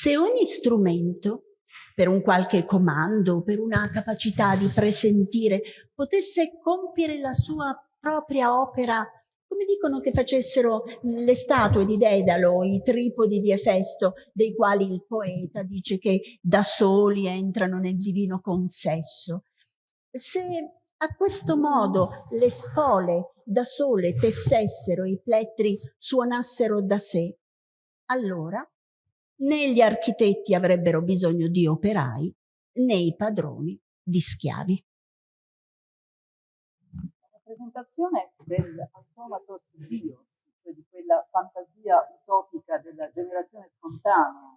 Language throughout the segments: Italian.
Se ogni strumento, per un qualche comando, per una capacità di presentire, potesse compiere la sua propria opera come dicono che facessero le statue di Dedalo, i tripodi di Efesto, dei quali il poeta dice che da soli entrano nel divino consesso. Se a questo modo le spole da sole tessessero, i plettri suonassero da sé, allora né gli architetti avrebbero bisogno di operai, né i padroni di schiavi. Rappresentazione dell'automatos bios, cioè di quella fantasia utopica della generazione spontanea,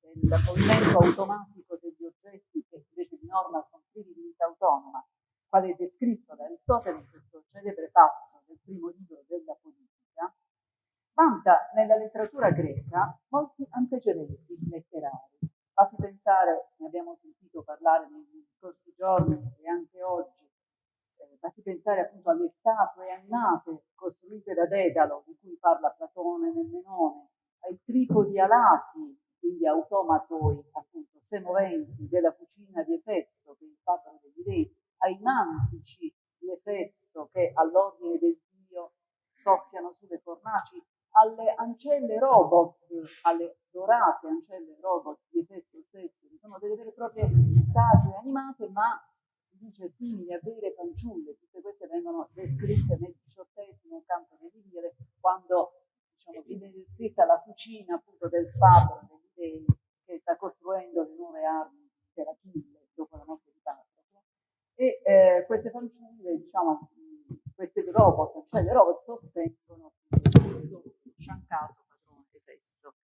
del movimento automatico degli oggetti che invece di norma sono privi di vita autonoma, quale è descritto da Aristotele in questo celebre passo del primo libro della politica, vanta nella letteratura greca molti antecedenti letterari. Basti pensare, ne abbiamo sentito parlare negli scorsi giorni e anche oggi, basti pensare appunto alle statue annate costruite da Dedalo, di cui parla Platone nel Menone, ai tripodi alati, quindi automatoi, appunto, semoventi della cucina di Efesto, che è degli dei, ai mantici di Efesto che all'ordine del Dio soffiano sulle fornaci, alle ancelle robot, alle dorate ancelle robot di Efesto stesso, che sono delle vere e proprie statue animate, ma dice simili a vere fanciulle, tutte queste vengono descritte nel diciottesimo canto delle lire, quando diciamo, viene descritta la cucina appunto del fabbro che sta costruendo le nuove armi per Achille dopo la morte di Patroclo. E eh, queste fanciulle, diciamo, queste robot, cioè le robot sostengono sciancato padrone Efesto.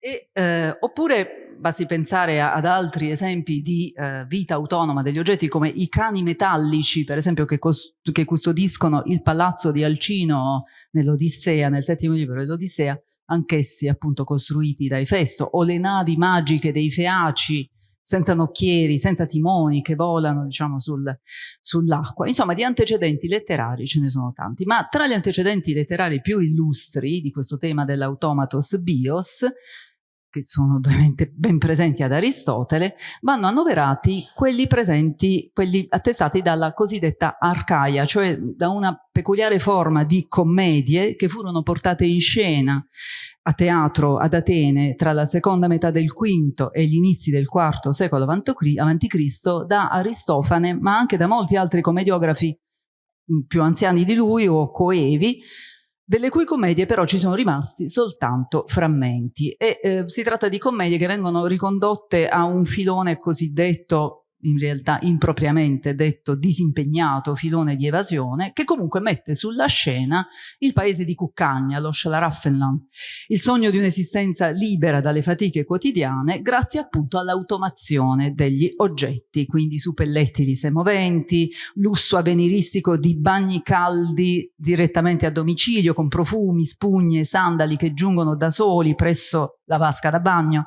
E, eh, oppure basti pensare a, ad altri esempi di eh, vita autonoma degli oggetti come i cani metallici, per esempio, che, che custodiscono il palazzo di Alcino nell'Odissea, nel settimo libro dell'Odissea, anch'essi appunto costruiti da Efesto, o le navi magiche dei Feaci, senza nocchieri, senza timoni, che volano diciamo sul, sull'acqua. Insomma, di antecedenti letterari ce ne sono tanti, ma tra gli antecedenti letterari più illustri di questo tema dell'automatos bios che sono ovviamente ben presenti ad Aristotele, vanno annoverati quelli presenti, quelli attestati dalla cosiddetta arcaia, cioè da una peculiare forma di commedie che furono portate in scena a teatro ad Atene tra la seconda metà del V e gli inizi del IV secolo a.C. da Aristofane, ma anche da molti altri commediografi più anziani di lui o coevi, delle cui commedie però ci sono rimasti soltanto frammenti. E eh, si tratta di commedie che vengono ricondotte a un filone cosiddetto in realtà impropriamente detto disimpegnato filone di evasione, che comunque mette sulla scena il paese di Cuccagna, lo Schlaraffenland, il sogno di un'esistenza libera dalle fatiche quotidiane grazie appunto all'automazione degli oggetti, quindi suppelletti semoventi, lusso avveniristico di bagni caldi direttamente a domicilio con profumi, spugne, sandali che giungono da soli presso la vasca da bagno,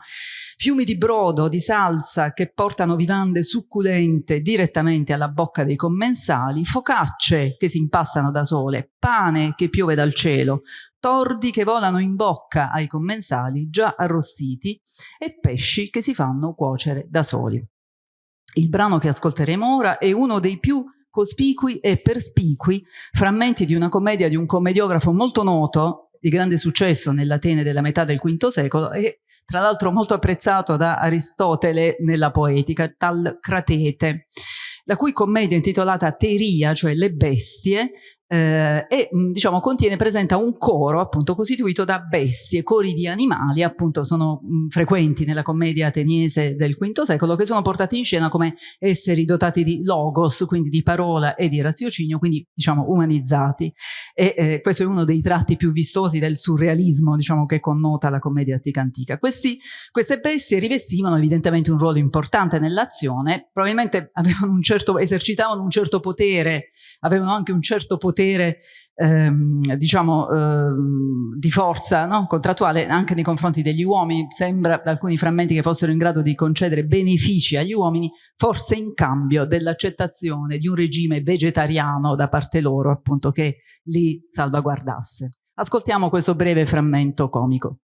fiumi di brodo, di salsa che portano vivande succulente direttamente alla bocca dei commensali, focacce che si impassano da sole, pane che piove dal cielo, tordi che volano in bocca ai commensali già arrostiti e pesci che si fanno cuocere da soli. Il brano che ascolteremo ora è uno dei più cospicui e perspicui frammenti di una commedia di un commediografo molto noto, di grande successo nell'Atene della metà del V secolo e tra l'altro molto apprezzato da Aristotele nella poetica, tal Cratete, la cui commedia intitolata Teria, cioè le bestie, eh, e mm, diciamo contiene, presenta un coro appunto costituito da bestie, cori di animali appunto sono mh, mm, frequenti nella commedia ateniese del V secolo che sono portati in scena come esseri dotati di logos, quindi di parola e di raziocinio, quindi diciamo umanizzati e eh, questo è uno dei tratti più vistosi del surrealismo diciamo che connota la commedia attica antica. Questi, queste bestie rivestivano evidentemente un ruolo importante nell'azione, probabilmente avevano un certo, esercitavano un certo potere, avevano anche un certo potere potere ehm, diciamo ehm, di forza no? contrattuale anche nei confronti degli uomini sembra da alcuni frammenti che fossero in grado di concedere benefici agli uomini forse in cambio dell'accettazione di un regime vegetariano da parte loro appunto che li salvaguardasse ascoltiamo questo breve frammento comico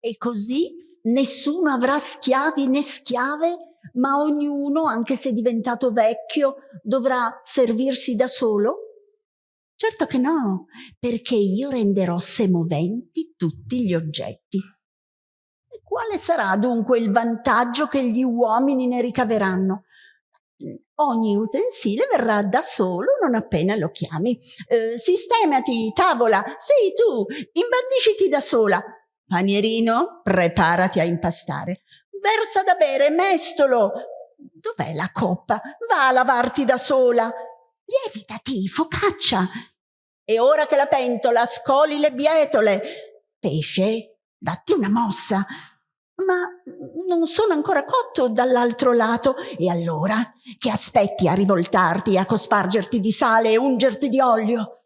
e così Nessuno avrà schiavi né schiave, ma ognuno, anche se diventato vecchio, dovrà servirsi da solo? Certo che no, perché io renderò semoventi tutti gli oggetti. E quale sarà dunque il vantaggio che gli uomini ne ricaveranno? Ogni utensile verrà da solo non appena lo chiami. Eh, sistemati, tavola, sei tu, imbandisciti da sola. Panierino, preparati a impastare. Versa da bere, mestolo. Dov'è la coppa? Va a lavarti da sola. Lievitati, focaccia. E ora che la pentola scoli le bietole. Pesce, datti una mossa. Ma non sono ancora cotto dall'altro lato. E allora che aspetti a rivoltarti, a cospargerti di sale e ungerti di olio?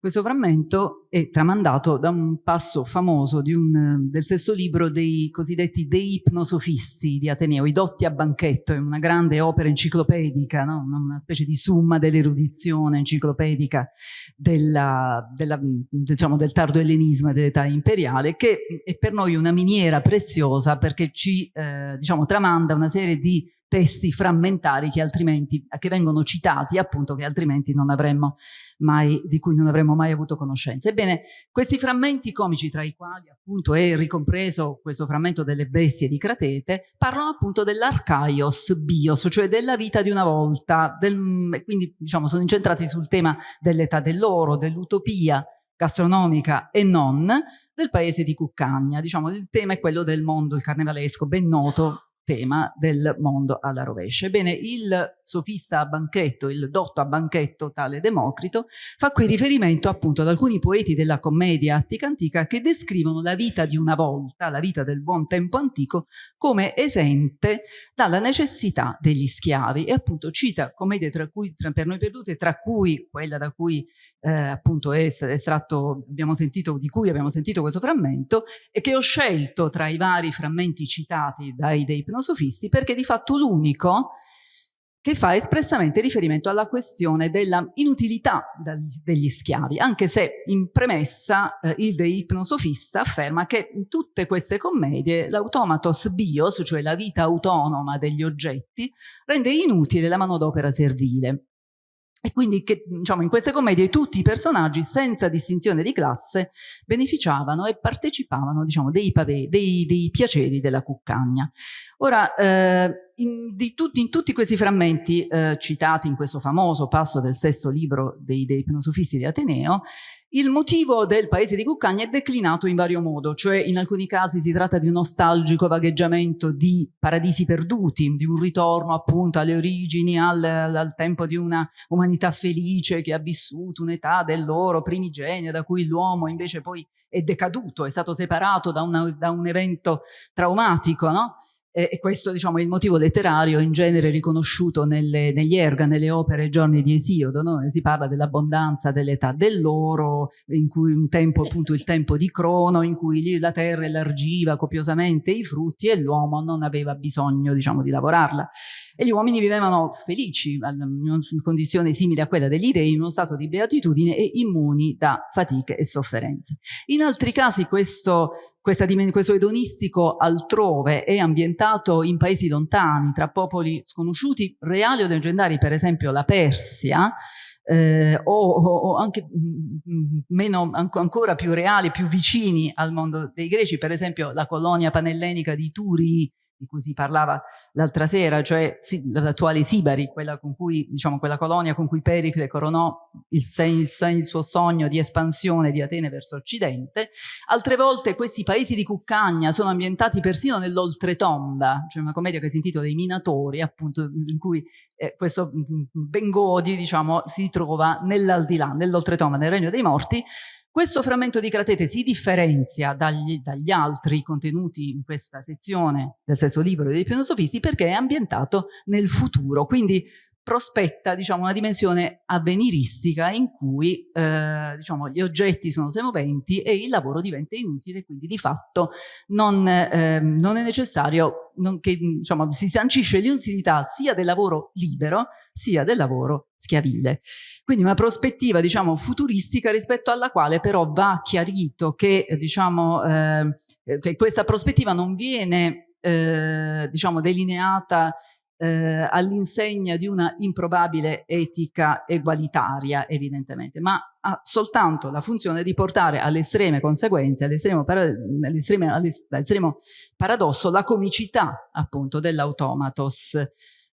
Questo frammento è tramandato da un passo famoso un, del stesso libro dei cosiddetti dei ipnosofisti di Ateneo, I dotti a banchetto, è una grande opera enciclopedica, no? una specie di summa dell'erudizione enciclopedica della, della, diciamo, del tardo ellenismo e dell'età imperiale, che è per noi una miniera preziosa perché ci eh, diciamo, tramanda una serie di testi frammentari che altrimenti, che vengono citati appunto che altrimenti non avremmo mai, di cui non avremmo mai avuto conoscenza. Ebbene, questi frammenti comici tra i quali appunto è ricompreso questo frammento delle bestie di Cratete, parlano appunto dell'arcaios bios, cioè della vita di una volta, del, quindi diciamo sono incentrati sul tema dell'età dell'oro, dell'utopia, gastronomica e non del paese di Cuccagna. Diciamo, il tema è quello del mondo, il carnevalesco, ben noto tema del mondo alla rovescia. Ebbene, il sofista a banchetto, il dotto a banchetto, tale Democrito, fa qui riferimento appunto ad alcuni poeti della commedia attica antica che descrivono la vita di una volta, la vita del buon tempo antico, come esente dalla necessità degli schiavi e appunto cita commedie tra cui, tra, per noi perdute, tra cui quella da cui eh, appunto è estratto, abbiamo sentito, di cui abbiamo sentito questo frammento e che ho scelto tra i vari frammenti citati dai dei ipnosofisti perché di fatto l'unico che fa espressamente riferimento alla questione della inutilità degli schiavi, anche se in premessa eh, il de ipnosofista afferma che in tutte queste commedie l'automatos bios, cioè la vita autonoma degli oggetti, rende inutile la manodopera servile. E quindi che, diciamo, in queste commedie tutti i personaggi, senza distinzione di classe, beneficiavano e partecipavano diciamo, dei, pave, dei, dei piaceri della cuccagna. Ora, eh, in, tutti, in, tutti questi frammenti eh, citati in questo famoso passo del stesso libro dei, dei ipnosofisti di Ateneo, il motivo del paese di Cuccagna è declinato in vario modo, cioè in alcuni casi si tratta di un nostalgico vagheggiamento di paradisi perduti, di un ritorno appunto alle origini, al, al tempo di una umanità felice che ha vissuto un'età dell'oro primigenia da cui l'uomo invece poi è decaduto, è stato separato da, una, da un evento traumatico, no? E questo diciamo, è il motivo letterario in genere riconosciuto nelle, negli erga, nelle opere Giorni di Esiodo, no? si parla dell'abbondanza dell'età dell'oro, in cui un tempo, appunto il tempo di Crono, in cui la terra elargiva copiosamente i frutti e l'uomo non aveva bisogno diciamo, di lavorarla. E gli uomini vivevano felici, in condizioni simili a quella degli dei, in uno stato di beatitudine e immuni da fatiche e sofferenze. In altri casi questo questa, questo edonistico altrove è ambientato in paesi lontani, tra popoli sconosciuti, reali o leggendari, per esempio la Persia, eh, o, o, anche mm, mm, meno, ancora più reali, più vicini al mondo dei greci, per esempio la colonia panellenica di Turi di cui si parlava l'altra sera, cioè l'attuale Sibari, quella, cui, diciamo, quella colonia con cui Pericle coronò il, il, il, suo sogno di espansione di Atene verso occidente. Altre volte questi paesi di Cuccagna sono ambientati persino nell'oltretomba, cioè una commedia che si intitola I Minatori, appunto, in cui eh, questo mm, mm, Bengodi diciamo, si trova nell'aldilà, nell'oltretomba, nel regno dei morti, questo frammento di Cratete si differenzia dagli, dagli, altri contenuti in questa sezione del stesso libro dei filosofisti perché è ambientato nel futuro, quindi prospetta diciamo, una dimensione avveniristica in cui eh, diciamo, gli oggetti sono semoventi e il lavoro diventa inutile, quindi di fatto non, eh, non è necessario non, che diciamo, si sancisce l'inutilità sia del lavoro libero sia del lavoro schiavile. Quindi una prospettiva diciamo, futuristica rispetto alla quale però va chiarito che, diciamo, eh, che questa prospettiva non viene eh, diciamo, delineata eh, all'insegna di una improbabile etica egualitaria, evidentemente, ma ha soltanto la funzione di portare alle estreme conseguenze, all'estremo all paradosso, la comicità appunto dell'automatos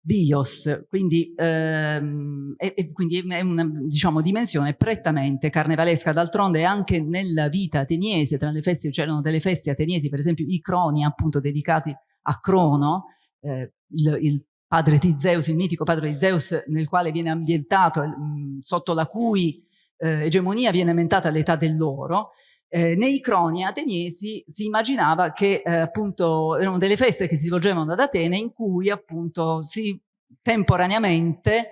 bios, quindi, ehm, e, e quindi è una diciamo, dimensione prettamente carnevalesca, d'altronde anche nella vita ateniese, tra le feste c'erano delle feste ateniesi, per esempio i croni appunto dedicati a Crono, eh, il, il, padre di Zeus, il mitico padre di Zeus nel quale viene ambientato, mh, sotto la cui eh, egemonia viene ambientata l'età dell'oro, eh, nei croni ateniesi si immaginava che eh, appunto erano delle feste che si svolgevano ad Atene in cui appunto si temporaneamente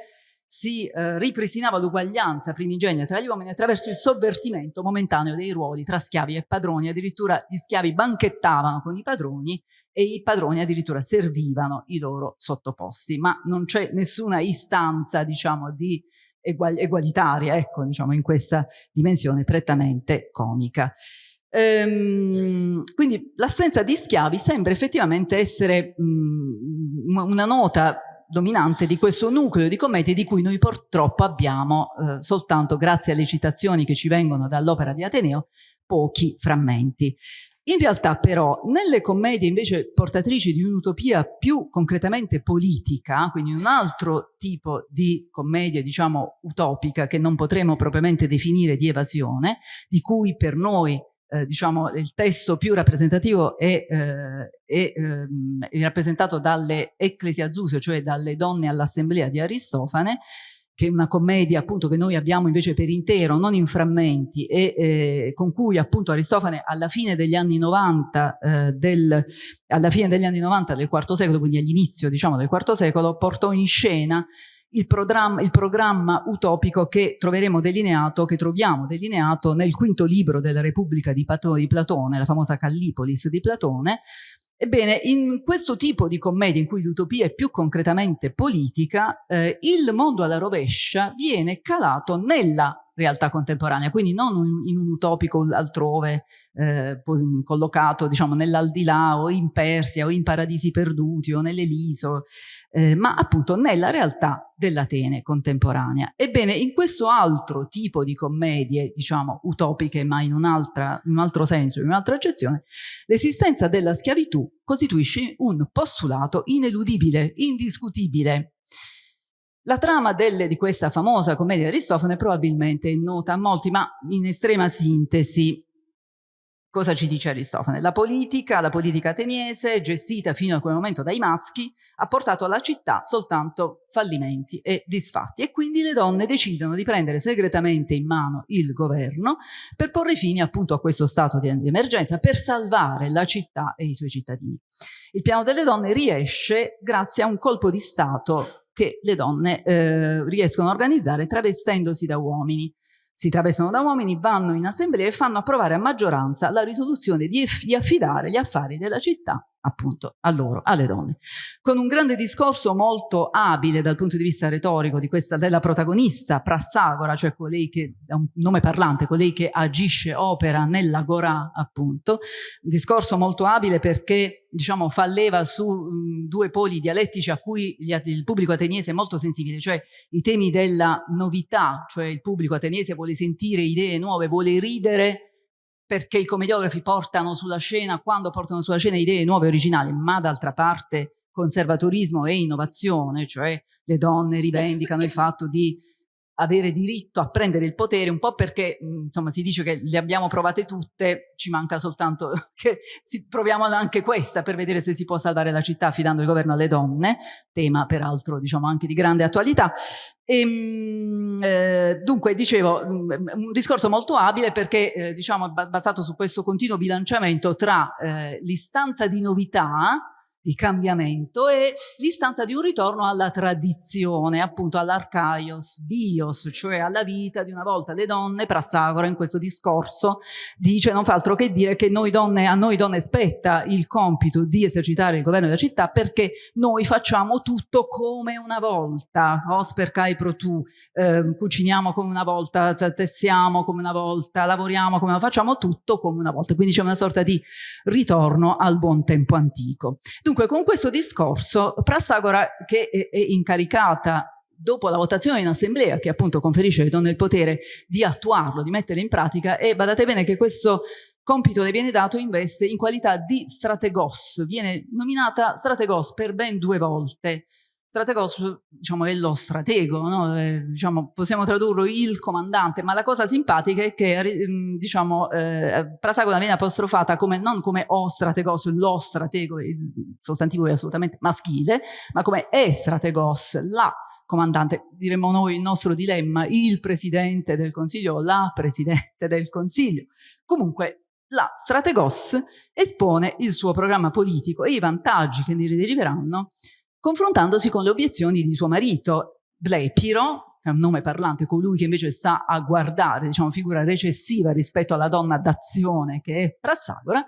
si eh, ripristinava l'uguaglianza primigenia tra gli uomini attraverso il sovvertimento momentaneo dei ruoli tra schiavi e padroni, addirittura gli schiavi banchettavano con i padroni e i padroni addirittura servivano i loro sottoposti, ma non c'è nessuna istanza diciamo di egual egualitaria ecco diciamo in questa dimensione prettamente comica. Ehm, quindi l'assenza di schiavi sembra effettivamente essere mh, una nota dominante di questo nucleo di commedie di cui noi purtroppo abbiamo eh, soltanto grazie alle citazioni che ci vengono dall'opera di Ateneo pochi frammenti. In realtà però nelle commedie invece portatrici di un'utopia più concretamente politica, quindi un altro tipo di commedia diciamo utopica che non potremo propriamente definire di evasione, di cui per noi eh, diciamo, il testo più rappresentativo è, eh, è, ehm, è rappresentato dalle Ecclesiazuse, cioè dalle donne all'assemblea di Aristofane, che è una commedia appunto che noi abbiamo invece per intero, non in frammenti, e eh, con cui appunto Aristofane alla fine degli anni 90 eh, del, alla fine degli anni 90 del IV secolo, quindi all'inizio diciamo del IV secolo, portò in scena il programma, il programma utopico che troveremo delineato, che troviamo delineato nel quinto libro della Repubblica di, di Platone, la famosa Callipolis di Platone, Ebbene, in questo tipo di commedia in cui l'utopia è più concretamente politica, eh, il mondo alla rovescia viene calato nella realtà contemporanea, quindi non in un utopico altrove eh, collocato diciamo nell'aldilà o in Persia o in paradisi perduti o nell'Eliso, eh, ma appunto nella realtà dell'Atene contemporanea. Ebbene, in questo altro tipo di commedie, diciamo utopiche ma in, un, in un altro senso, in un'altra accezione, l'esistenza della schiavitù costituisce un postulato ineludibile, indiscutibile, la trama delle, di questa famosa commedia di Aristofane probabilmente è nota a molti, ma in estrema sintesi cosa ci dice Aristofane? La politica, la politica ateniese, gestita fino a quel momento dai maschi, ha portato alla città soltanto fallimenti e disfatti e quindi le donne decidono di prendere segretamente in mano il governo per porre fine appunto a questo stato di emergenza, per salvare la città e i suoi cittadini. Il piano delle donne riesce grazie a un colpo di stato che le donne eh, riescono a organizzare travestendosi da uomini. Si travestono da uomini, vanno in assemblea e fanno approvare a maggioranza la risoluzione di, di affidare gli affari della città appunto a loro, alle donne. Con un grande discorso molto abile dal punto di vista retorico di questa, della protagonista, Prassagora, cioè colei che, è un nome parlante, colei che agisce, opera nell'agorà appunto, un discorso molto abile perché diciamo fa leva su mh, due poli dialettici a cui gli, il pubblico ateniese è molto sensibile, cioè i temi della novità, cioè il pubblico ateniese vuole sentire idee nuove, vuole ridere perché i commediografi portano sulla scena, quando portano sulla scena idee nuove e originali, ma d'altra parte conservatorismo e innovazione, cioè le donne rivendicano il fatto di avere diritto a prendere il potere, un po' perché insomma si dice che le abbiamo provate tutte, ci manca soltanto che si, proviamo anche questa per vedere se si può salvare la città affidando il governo alle donne, tema peraltro diciamo anche di grande attualità. E, ehm, eh, dunque dicevo un discorso molto abile perché eh, diciamo basato su questo continuo bilanciamento tra eh, l'istanza di novità di cambiamento è l'istanza di un ritorno alla tradizione, appunto all'arcaios bios, cioè alla vita di una volta. Le donne, Prassagora in questo discorso dice non fa altro che dire che noi donne, a noi donne spetta il compito di esercitare il governo della città perché noi facciamo tutto come una volta, osper kai pro tu, eh, cuciniamo come una volta, tessiamo come una volta, lavoriamo come una volta, facciamo tutto come una volta, quindi c'è una sorta di ritorno al buon tempo antico. Dunque, Dunque, con questo discorso, Prassagora, che è, incaricata dopo la votazione in assemblea, che appunto conferisce alle donne il potere di attuarlo, di mettere in pratica, e badate bene che questo compito le viene dato in veste in qualità di strategos, viene nominata strategos per ben due volte, Strategos diciamo, è lo stratego, no? eh, diciamo, possiamo tradurlo il comandante, ma la cosa simpatica è che mm, diciamo, eh, Prasagona viene apostrofata come, non come o strategos, lo stratego, il sostantivo è assolutamente maschile, ma come e strategos, la comandante, diremmo noi il nostro dilemma, il presidente del consiglio, la presidente del consiglio. Comunque la strategos espone il suo programma politico e i vantaggi che ne deriveranno confrontandosi con le obiezioni di suo marito, Blepiro, che è un nome parlante, colui che invece sta a guardare, diciamo, figura recessiva rispetto alla donna d'azione che è Prassagora,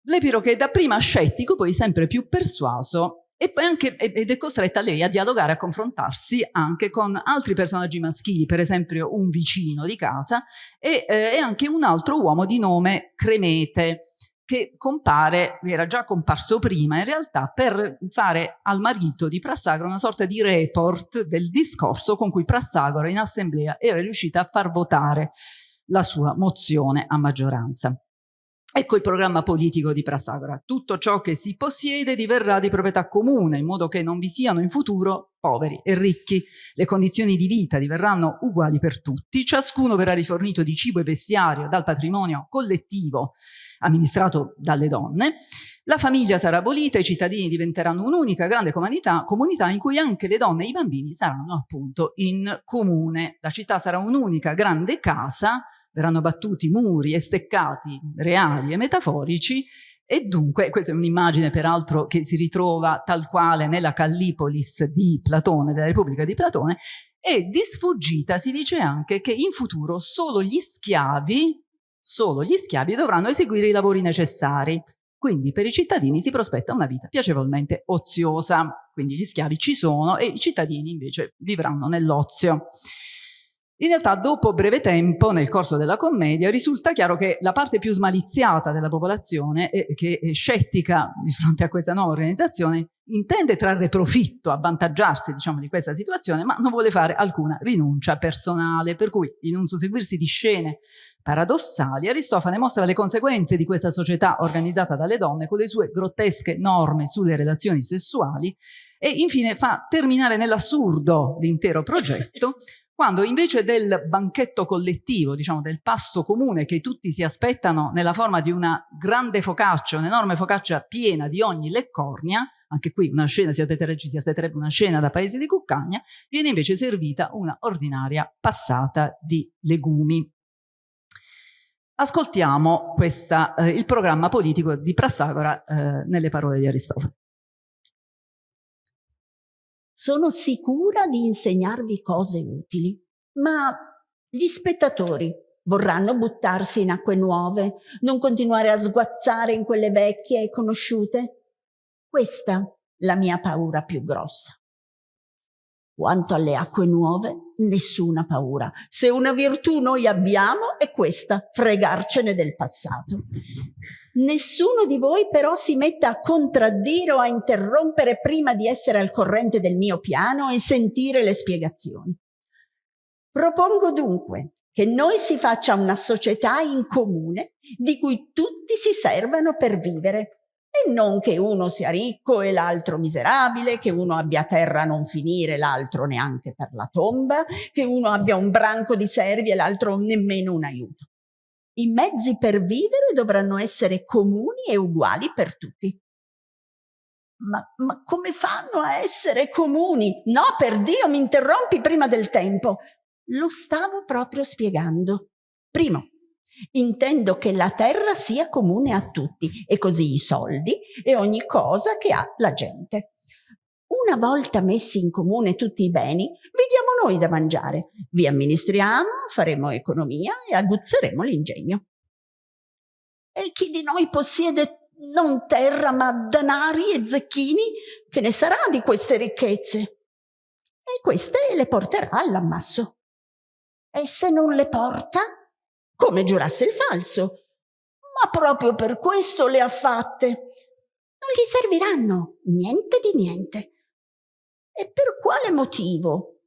Blepiro che è dapprima scettico, poi sempre più persuaso e poi anche, ed è costretta lei a dialogare, a confrontarsi anche con altri personaggi maschili, per esempio un vicino di casa e, eh, e anche un altro uomo di nome Cremete, che compare, era già comparso prima in realtà, per fare al marito di Prassagora una sorta di report del discorso con cui Prassagora in assemblea era riuscita a far votare la sua mozione a maggioranza. Ecco il programma politico di Prassagora. Tutto ciò che si possiede diverrà di proprietà comune, in modo che non vi siano in futuro poveri e ricchi. Le condizioni di vita diverranno uguali per tutti, ciascuno verrà rifornito di cibo e vestiario dal patrimonio collettivo amministrato dalle donne, la famiglia sarà abolita, i cittadini diventeranno un'unica grande comunità, comunità in cui anche le donne e i bambini saranno appunto in comune. La città sarà un'unica grande casa verranno battuti muri e steccati reali e metaforici e dunque, questa è un'immagine peraltro che si ritrova tal quale nella Callipolis di Platone, della Repubblica di Platone, e di sfuggita si dice anche che in futuro solo gli schiavi, solo gli schiavi dovranno eseguire i lavori necessari. Quindi per i cittadini si prospetta una vita piacevolmente oziosa. Quindi gli schiavi ci sono e i cittadini invece vivranno nell'ozio. In realtà dopo breve tempo, nel corso della commedia, risulta chiaro che la parte più smaliziata della popolazione, che è scettica di fronte a questa nuova organizzazione, intende trarre profitto, avvantaggiarsi diciamo, di questa situazione, ma non vuole fare alcuna rinuncia personale, per cui in un susseguirsi di scene paradossali, Aristofane mostra le conseguenze di questa società organizzata dalle donne con le sue grottesche norme sulle relazioni sessuali e infine fa terminare nell'assurdo l'intero progetto quando invece del banchetto collettivo, diciamo del pasto comune che tutti si aspettano nella forma di una grande focaccia, un'enorme focaccia piena di ogni leccornia, anche qui una scena, si ci si aspetterebbe una scena da paese di Cuccagna, viene invece servita una ordinaria passata di legumi. Ascoltiamo questa, eh, il programma politico di Prassagora eh, nelle parole di Aristofane. Sono sicura di insegnarvi cose utili, ma gli spettatori vorranno buttarsi in acque nuove, non continuare a sguazzare in quelle vecchie e conosciute? Questa la mia paura più grossa. Quanto alle acque nuove, nessuna paura. Se una virtù noi abbiamo è questa, fregarcene del passato. Nessuno di voi però si metta a contraddire o a interrompere prima di essere al corrente del mio piano e sentire le spiegazioni. Propongo dunque che noi si faccia una società in comune di cui tutti si servano per vivere e non che uno sia ricco e l'altro miserabile, che uno abbia terra a non finire, l'altro neanche per la tomba, che uno abbia un branco di servi e l'altro nemmeno un aiuto. I mezzi per vivere dovranno essere comuni e uguali per tutti. Ma, ma come fanno a essere comuni? No, per Dio, mi interrompi prima del tempo. Lo stavo proprio spiegando. Primo, Intendo che la terra sia comune a tutti e così i soldi e ogni cosa che ha la gente. Una volta messi in comune tutti i beni, vi diamo noi da mangiare, vi amministriamo, faremo economia e aguzzeremo l'ingegno. E chi di noi possiede non terra ma danari e zecchini, che ne sarà di queste ricchezze? E queste le porterà all'ammasso. E se non le porta, come giurasse il falso. Ma proprio per questo le ha fatte. Non gli serviranno niente di niente. E per quale motivo?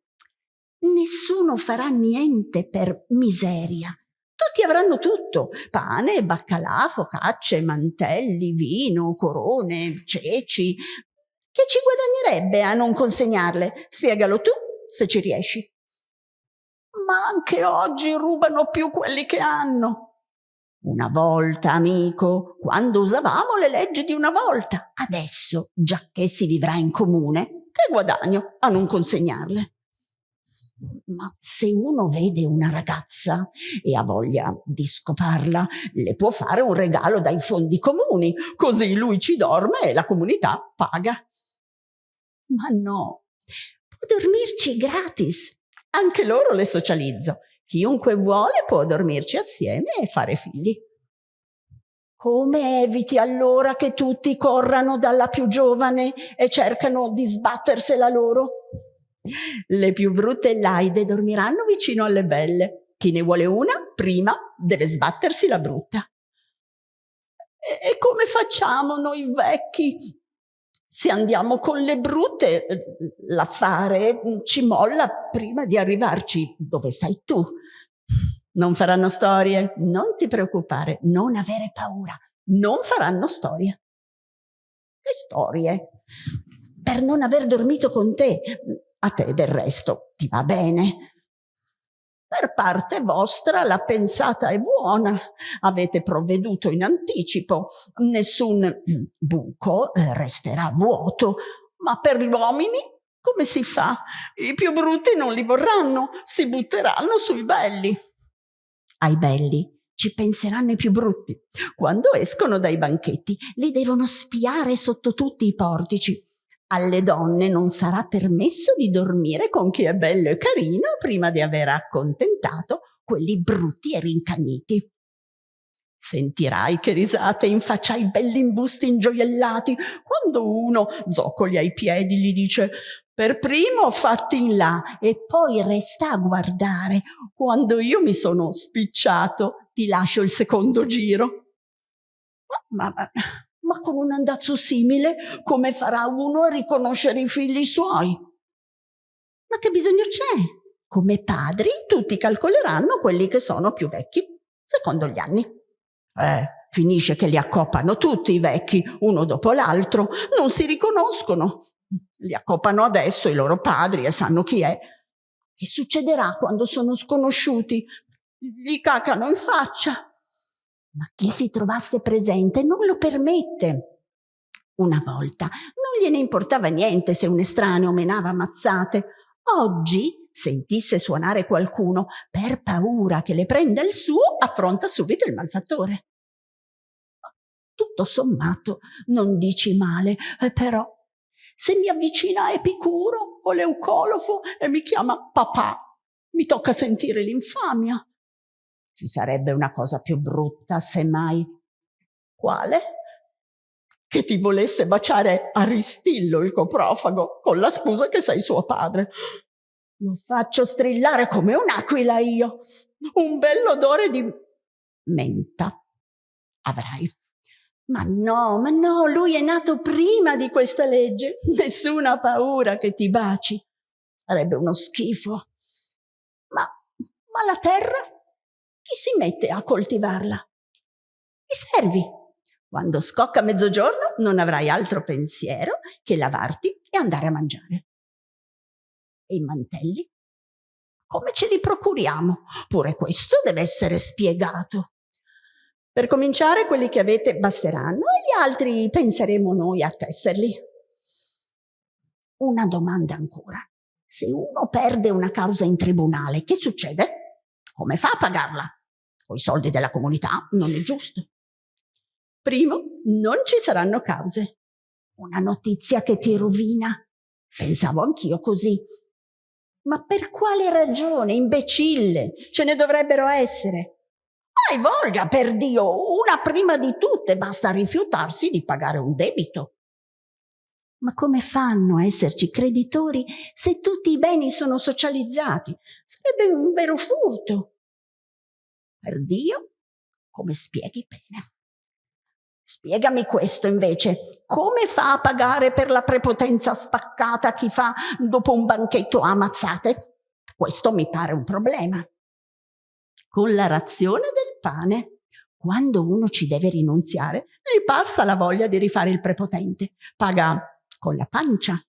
Nessuno farà niente per miseria. Tutti avranno tutto, pane, baccalà, focacce, mantelli, vino, corone, ceci. Che ci guadagnerebbe a non consegnarle? Spiegalo tu, se ci riesci. Ma anche oggi rubano più quelli che hanno. Una volta, amico, quando usavamo le leggi di una volta. Adesso, già che si vivrà in comune, che guadagno a non consegnarle? Ma se uno vede una ragazza e ha voglia di scoparla, le può fare un regalo dai fondi comuni, così lui ci dorme e la comunità paga. Ma no, può dormirci gratis. Anche loro le socializzo. Chiunque vuole può dormirci assieme e fare figli. Come eviti allora che tutti corrano dalla più giovane e cercano di sbattersela loro? Le più brutte e laide dormiranno vicino alle belle. Chi ne vuole una, prima deve sbattersi la brutta. E come facciamo noi vecchi? Se andiamo con le brutte, l'affare ci molla prima di arrivarci dove sei tu. Non faranno storie, non ti preoccupare, non avere paura, non faranno storie. Che storie? Per non aver dormito con te, a te del resto ti va bene. Per parte vostra la pensata è buona, avete provveduto in anticipo, nessun buco resterà vuoto, ma per gli uomini come si fa? I più brutti non li vorranno, si butteranno sui belli ai belli ci penseranno i più brutti. Quando escono dai banchetti li devono spiare sotto tutti i portici. Alle donne non sarà permesso di dormire con chi è bello e carino prima di aver accontentato quelli brutti e rincagniti. Sentirai che risate in faccia ai belli imbusti ingioiellati quando uno, zoccoli ai piedi, gli dice per primo fatti in là e poi resta a guardare. Quando io mi sono spicciato, ti lascio il secondo giro. Ma, ma, ma con un andazzo simile, come farà uno a riconoscere i figli suoi? Ma che bisogno c'è? Come padri, tutti calcoleranno quelli che sono più vecchi, secondo gli anni. Eh, finisce che li accoppano tutti i vecchi, uno dopo l'altro, non si riconoscono. Li accopano adesso i loro padri e sanno chi è. Che succederà quando sono sconosciuti? Gli cacano in faccia. Ma chi si trovasse presente non lo permette. Una volta non gliene importava niente se un estraneo menava mazzate. Oggi, sentisse suonare qualcuno, per paura che le prenda il suo, affronta subito il malfattore. Tutto sommato non dici male, eh, però se mi avvicina Epicuro o Leucolofo e mi chiama papà, mi tocca sentire l'infamia. Ci sarebbe una cosa più brutta, semmai. Quale? Che ti volesse baciare Aristillo il coprofago con la scusa che sei suo padre. Lo faccio strillare come un'aquila io. Un bell'odore di menta avrai. Ma no, ma no, lui è nato prima di questa legge. Nessuna paura che ti baci. Sarebbe uno schifo. Ma, ma la terra? Chi si mette a coltivarla? I servi. Quando scocca mezzogiorno non avrai altro pensiero che lavarti e andare a mangiare. E i mantelli? Come ce li procuriamo? Pure questo deve essere spiegato. Per cominciare, quelli che avete basteranno e gli altri penseremo noi a tesserli. Una domanda ancora. Se uno perde una causa in tribunale, che succede? Come fa a pagarla? Con i soldi della comunità non è giusto. Primo, non ci saranno cause. Una notizia che ti rovina. Pensavo anch'io così. Ma per quale ragione, imbecille? Ce ne dovrebbero essere. Hai voglia, per Dio, una prima di tutte, basta rifiutarsi di pagare un debito. Ma come fanno a esserci creditori se tutti i beni sono socializzati? Sarebbe un vero furto. Per Dio, come spieghi bene? Spiegami questo invece, come fa a pagare per la prepotenza spaccata chi fa dopo un banchetto ammazzate? Questo mi pare un problema. Con la razione del pane, quando uno ci deve rinunziare, gli passa la voglia di rifare il prepotente. Paga con la pancia.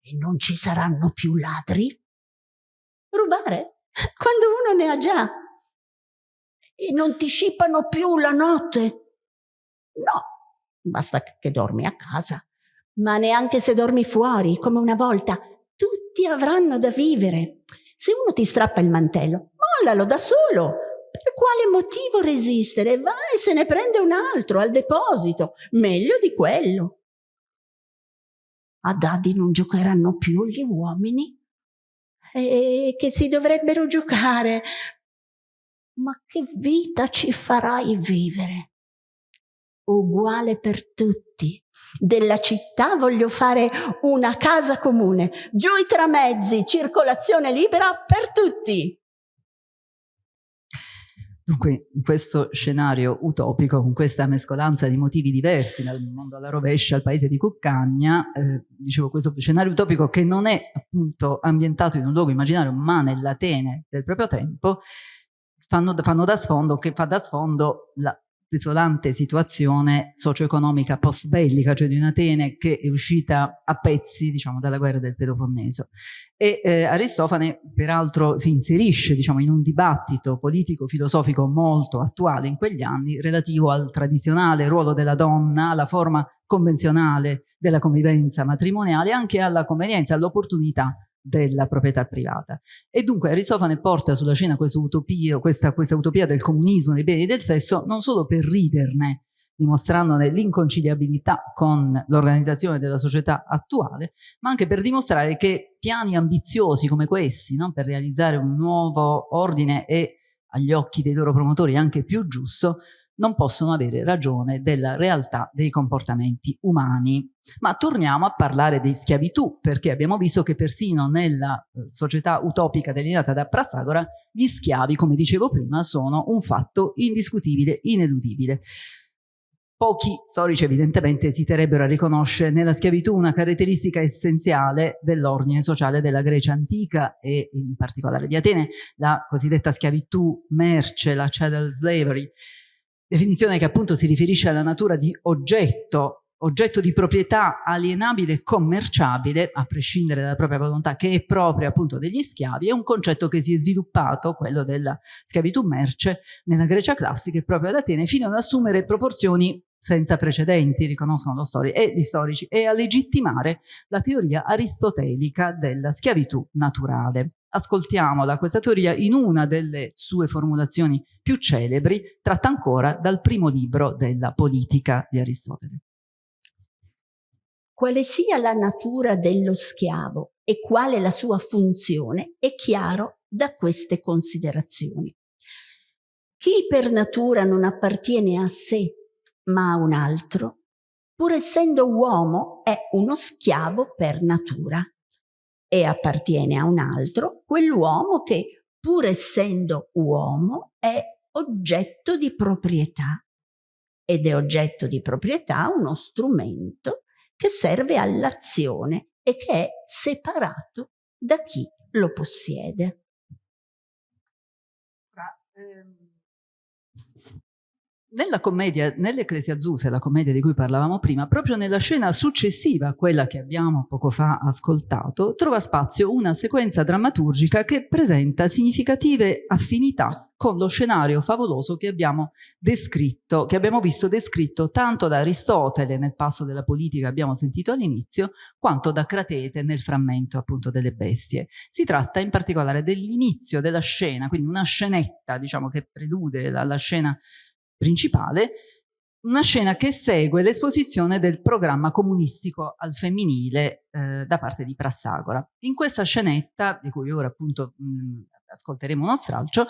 E non ci saranno più ladri? Rubare? Quando uno ne ha già. E non ti scippano più la notte No, basta che dormi a casa. Ma neanche se dormi fuori, come una volta, tutti avranno da vivere. Se uno ti strappa il mantello, mollalo da solo. Per quale motivo resistere? Va e se ne prende un altro al deposito, meglio di quello. A Daddy non giocheranno più gli uomini? E che si dovrebbero giocare? Ma che vita ci farai vivere? uguale per tutti. Della città voglio fare una casa comune, giù i tramezzi, circolazione libera per tutti. Dunque, in questo scenario utopico, con questa mescolanza di motivi diversi, dal mondo alla rovescia al paese di Cuccagna, eh, dicevo questo scenario utopico che non è appunto ambientato in un luogo immaginario, ma nell'Atene del proprio tempo, fanno, fanno da sfondo, che fa da sfondo la desolante situazione socio-economica post-bellica, cioè di un'Atene che è uscita a pezzi diciamo, dalla guerra del Peloponneso. E eh, Aristofane peraltro si inserisce diciamo, in un dibattito politico-filosofico molto attuale in quegli anni relativo al tradizionale ruolo della donna, alla forma convenzionale della convivenza matrimoniale anche alla convenienza, all'opportunità della proprietà privata. E dunque Aristofane porta sulla scena questa utopia, questa, questa utopia del comunismo dei beni e del sesso non solo per riderne, dimostrandone l'inconciliabilità con l'organizzazione della società attuale, ma anche per dimostrare che piani ambiziosi come questi, no? per realizzare un nuovo ordine e agli occhi dei loro promotori anche più giusto, non possono avere ragione della realtà dei comportamenti umani. Ma torniamo a parlare di schiavitù, perché abbiamo visto che persino nella eh, società utopica delineata da Prasagora, gli schiavi, come dicevo prima, sono un fatto indiscutibile, ineludibile. Pochi storici evidentemente esiterebbero a riconoscere nella schiavitù una caratteristica essenziale dell'ordine sociale della Grecia antica e in particolare di Atene, la cosiddetta schiavitù merce, la chattel slavery, definizione che appunto si riferisce alla natura di oggetto, oggetto di proprietà alienabile e commerciabile, a prescindere dalla propria volontà, che è propria appunto degli schiavi, è un concetto che si è sviluppato, quello della schiavitù merce, nella Grecia classica e proprio ad Atene, fino ad assumere proporzioni senza precedenti, riconoscono stori, e gli storici, e a legittimare la teoria aristotelica della schiavitù naturale ascoltiamola questa teoria in una delle sue formulazioni più celebri, tratta ancora dal primo libro della politica di Aristotele. Quale sia la natura dello schiavo e quale la sua funzione è chiaro da queste considerazioni. Chi per natura non appartiene a sé ma a un altro, pur essendo uomo è uno schiavo per natura e appartiene a un altro, quell'uomo che, pur essendo uomo, è oggetto di proprietà. Ed è oggetto di proprietà uno strumento che serve all'azione e che è separato da chi lo possiede. Ehm, nella commedia, nell'Ecclesia Zuse, la commedia di cui parlavamo prima, proprio nella scena successiva a quella che abbiamo poco fa ascoltato, trova spazio una sequenza drammaturgica che presenta significative affinità con lo scenario favoloso che abbiamo descritto, che abbiamo visto descritto tanto da Aristotele nel passo della politica che abbiamo sentito all'inizio, quanto da Cratete nel frammento appunto delle bestie. Si tratta in particolare dell'inizio della scena, quindi una scenetta diciamo che prelude la, la scena principale, una scena che segue l'esposizione del programma comunistico al femminile eh, da parte di Prassagora. In questa scenetta, di cui ora appunto mh, ascolteremo uno stralcio,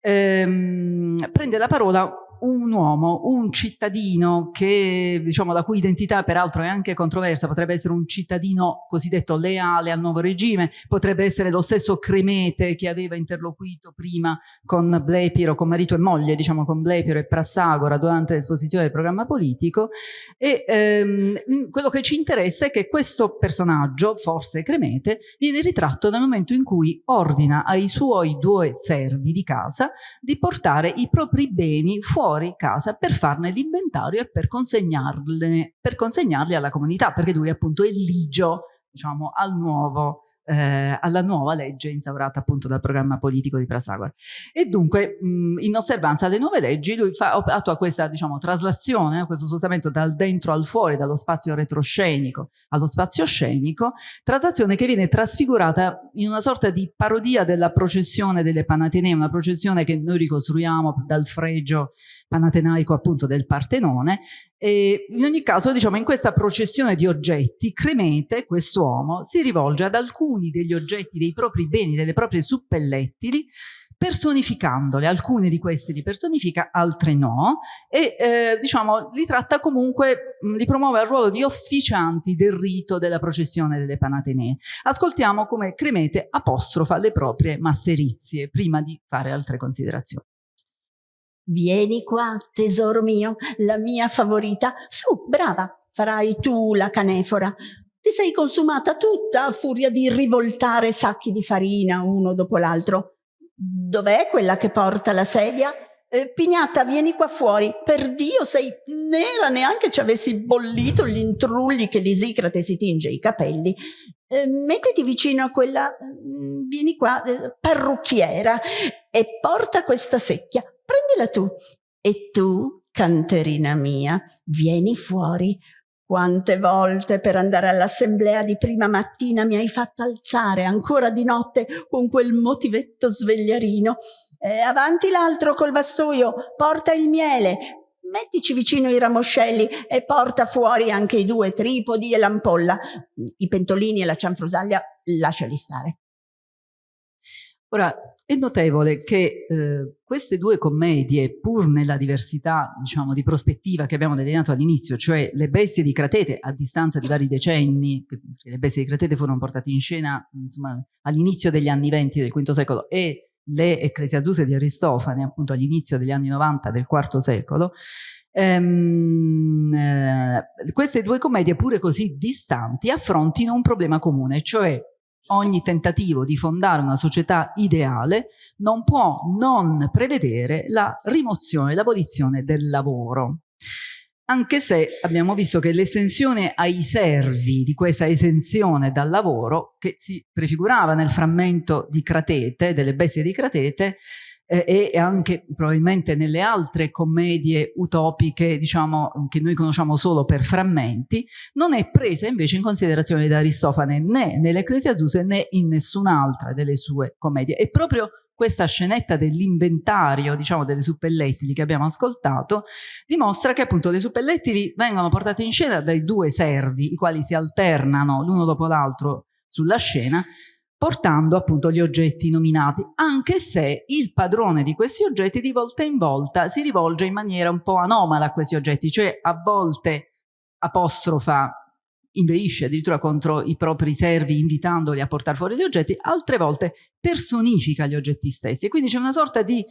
ehm, prende la parola un uomo, un cittadino che, diciamo, la cui identità peraltro è anche controversa, potrebbe essere un cittadino cosiddetto leale al nuovo regime, potrebbe essere lo stesso Cremete che aveva interloquito prima con Blepiro, con marito e moglie, diciamo con Blepiro e Prassagora durante l'esposizione del programma politico. E ehm, quello che ci interessa è che questo personaggio, forse Cremete, viene ritratto nel momento in cui ordina ai suoi due servi di casa di portare i propri beni fuori fuori casa per farne l'inventario e per, per consegnarli alla comunità, perché lui appunto è ligio diciamo, al nuovo eh, alla nuova legge instaurata appunto dal programma politico di Prasagora. E dunque mh, in osservanza alle nuove leggi lui fa, attua questa diciamo, traslazione, questo spostamento dal dentro al fuori, dallo spazio retroscenico allo spazio scenico, traslazione che viene trasfigurata in una sorta di parodia della processione delle Panatenee, una processione che noi ricostruiamo dal fregio panatenaico appunto del Partenone e in ogni caso, diciamo, in questa processione di oggetti, Cremete, quest'uomo, si rivolge ad alcuni degli oggetti dei propri beni, delle proprie suppellettili, personificandole, alcune di queste li personifica, altre no, e eh, diciamo li tratta comunque, li promuove al ruolo di officianti del rito della processione delle Panatenee. Ascoltiamo come Cremete apostrofa le proprie masserizie prima di fare altre considerazioni. Vieni qua, tesoro mio, la mia favorita. Su, brava, farai tu la canefora. Ti sei consumata tutta a furia di rivoltare sacchi di farina uno dopo l'altro. Dov'è quella che porta la sedia? Eh, Pignata, vieni qua fuori. Per Dio, sei nera, neanche ci avessi bollito gli intrulli che l'Isicrate si tinge i capelli. Eh, mettiti vicino a quella, mm, vieni qua, eh, parrucchiera, e porta questa secchia prendila tu. E tu, canterina mia, vieni fuori. Quante volte per andare all'assemblea di prima mattina mi hai fatto alzare ancora di notte con quel motivetto svegliarino. E avanti l'altro col vassoio, porta il miele, mettici vicino i ramoscelli e porta fuori anche i due tripodi e l'ampolla. I pentolini e la cianfrusaglia lasciali stare. Ora, è notevole che eh, queste due commedie, pur nella diversità diciamo, di prospettiva che abbiamo delineato all'inizio, cioè le bestie di Cratete a distanza di vari decenni, le bestie di Cratete furono portate in scena all'inizio degli anni venti del V secolo e le Ecclesiazuse di Aristofane appunto all'inizio degli anni 90 del IV secolo, ehm, eh, queste due commedie pure così distanti affrontino un problema comune, cioè ogni tentativo di fondare una società ideale non può non prevedere la rimozione, l'abolizione del lavoro. Anche se abbiamo visto che l'estensione ai servi di questa esenzione dal lavoro, che si prefigurava nel frammento di Cratete, delle bestie di Cratete, eh, e anche probabilmente nelle altre commedie utopiche, diciamo, che noi conosciamo solo per frammenti, non è presa invece in considerazione da Aristofane né nell'Ecclesiazuse né in nessun'altra delle sue commedie. E proprio questa scenetta dell'inventario, diciamo, delle suppellettili che abbiamo ascoltato, dimostra che appunto le suppellettili vengono portate in scena dai due servi, i quali si alternano l'uno dopo l'altro sulla scena, portando appunto gli oggetti nominati, anche se il padrone di questi oggetti di volta in volta si rivolge in maniera un po' anomala a questi oggetti, cioè a volte apostrofa, inveisce addirittura contro i propri servi invitandoli a portare fuori gli oggetti, altre volte personifica gli oggetti stessi. E quindi c'è una sorta di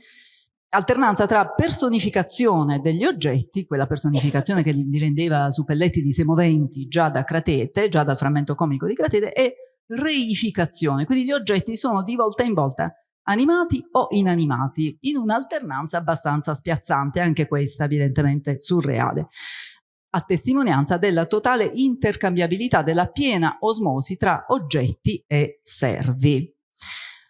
alternanza tra personificazione degli oggetti, quella personificazione che li rendeva suppelletti di semoventi già da Cratete, già dal frammento comico di Cratete, e reificazione, quindi gli oggetti sono di volta in volta animati o inanimati, in un'alternanza abbastanza spiazzante, anche questa evidentemente surreale, a testimonianza della totale intercambiabilità, della piena osmosi tra oggetti e servi.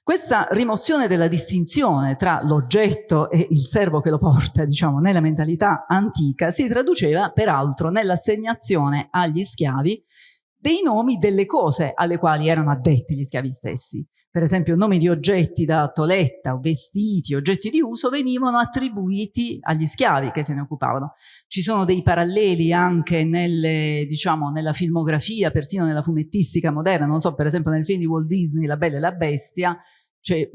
Questa rimozione della distinzione tra l'oggetto e il servo che lo porta, diciamo, nella mentalità antica, si traduceva peraltro nell'assegnazione agli schiavi dei nomi delle cose alle quali erano addetti gli schiavi stessi. Per esempio nomi di oggetti da toletta, vestiti, oggetti di uso venivano attribuiti agli schiavi che se ne occupavano. Ci sono dei paralleli anche nelle, diciamo, nella filmografia, persino nella fumettistica moderna, non so, per esempio nel film di Walt Disney La Bella e la Bestia, cioè,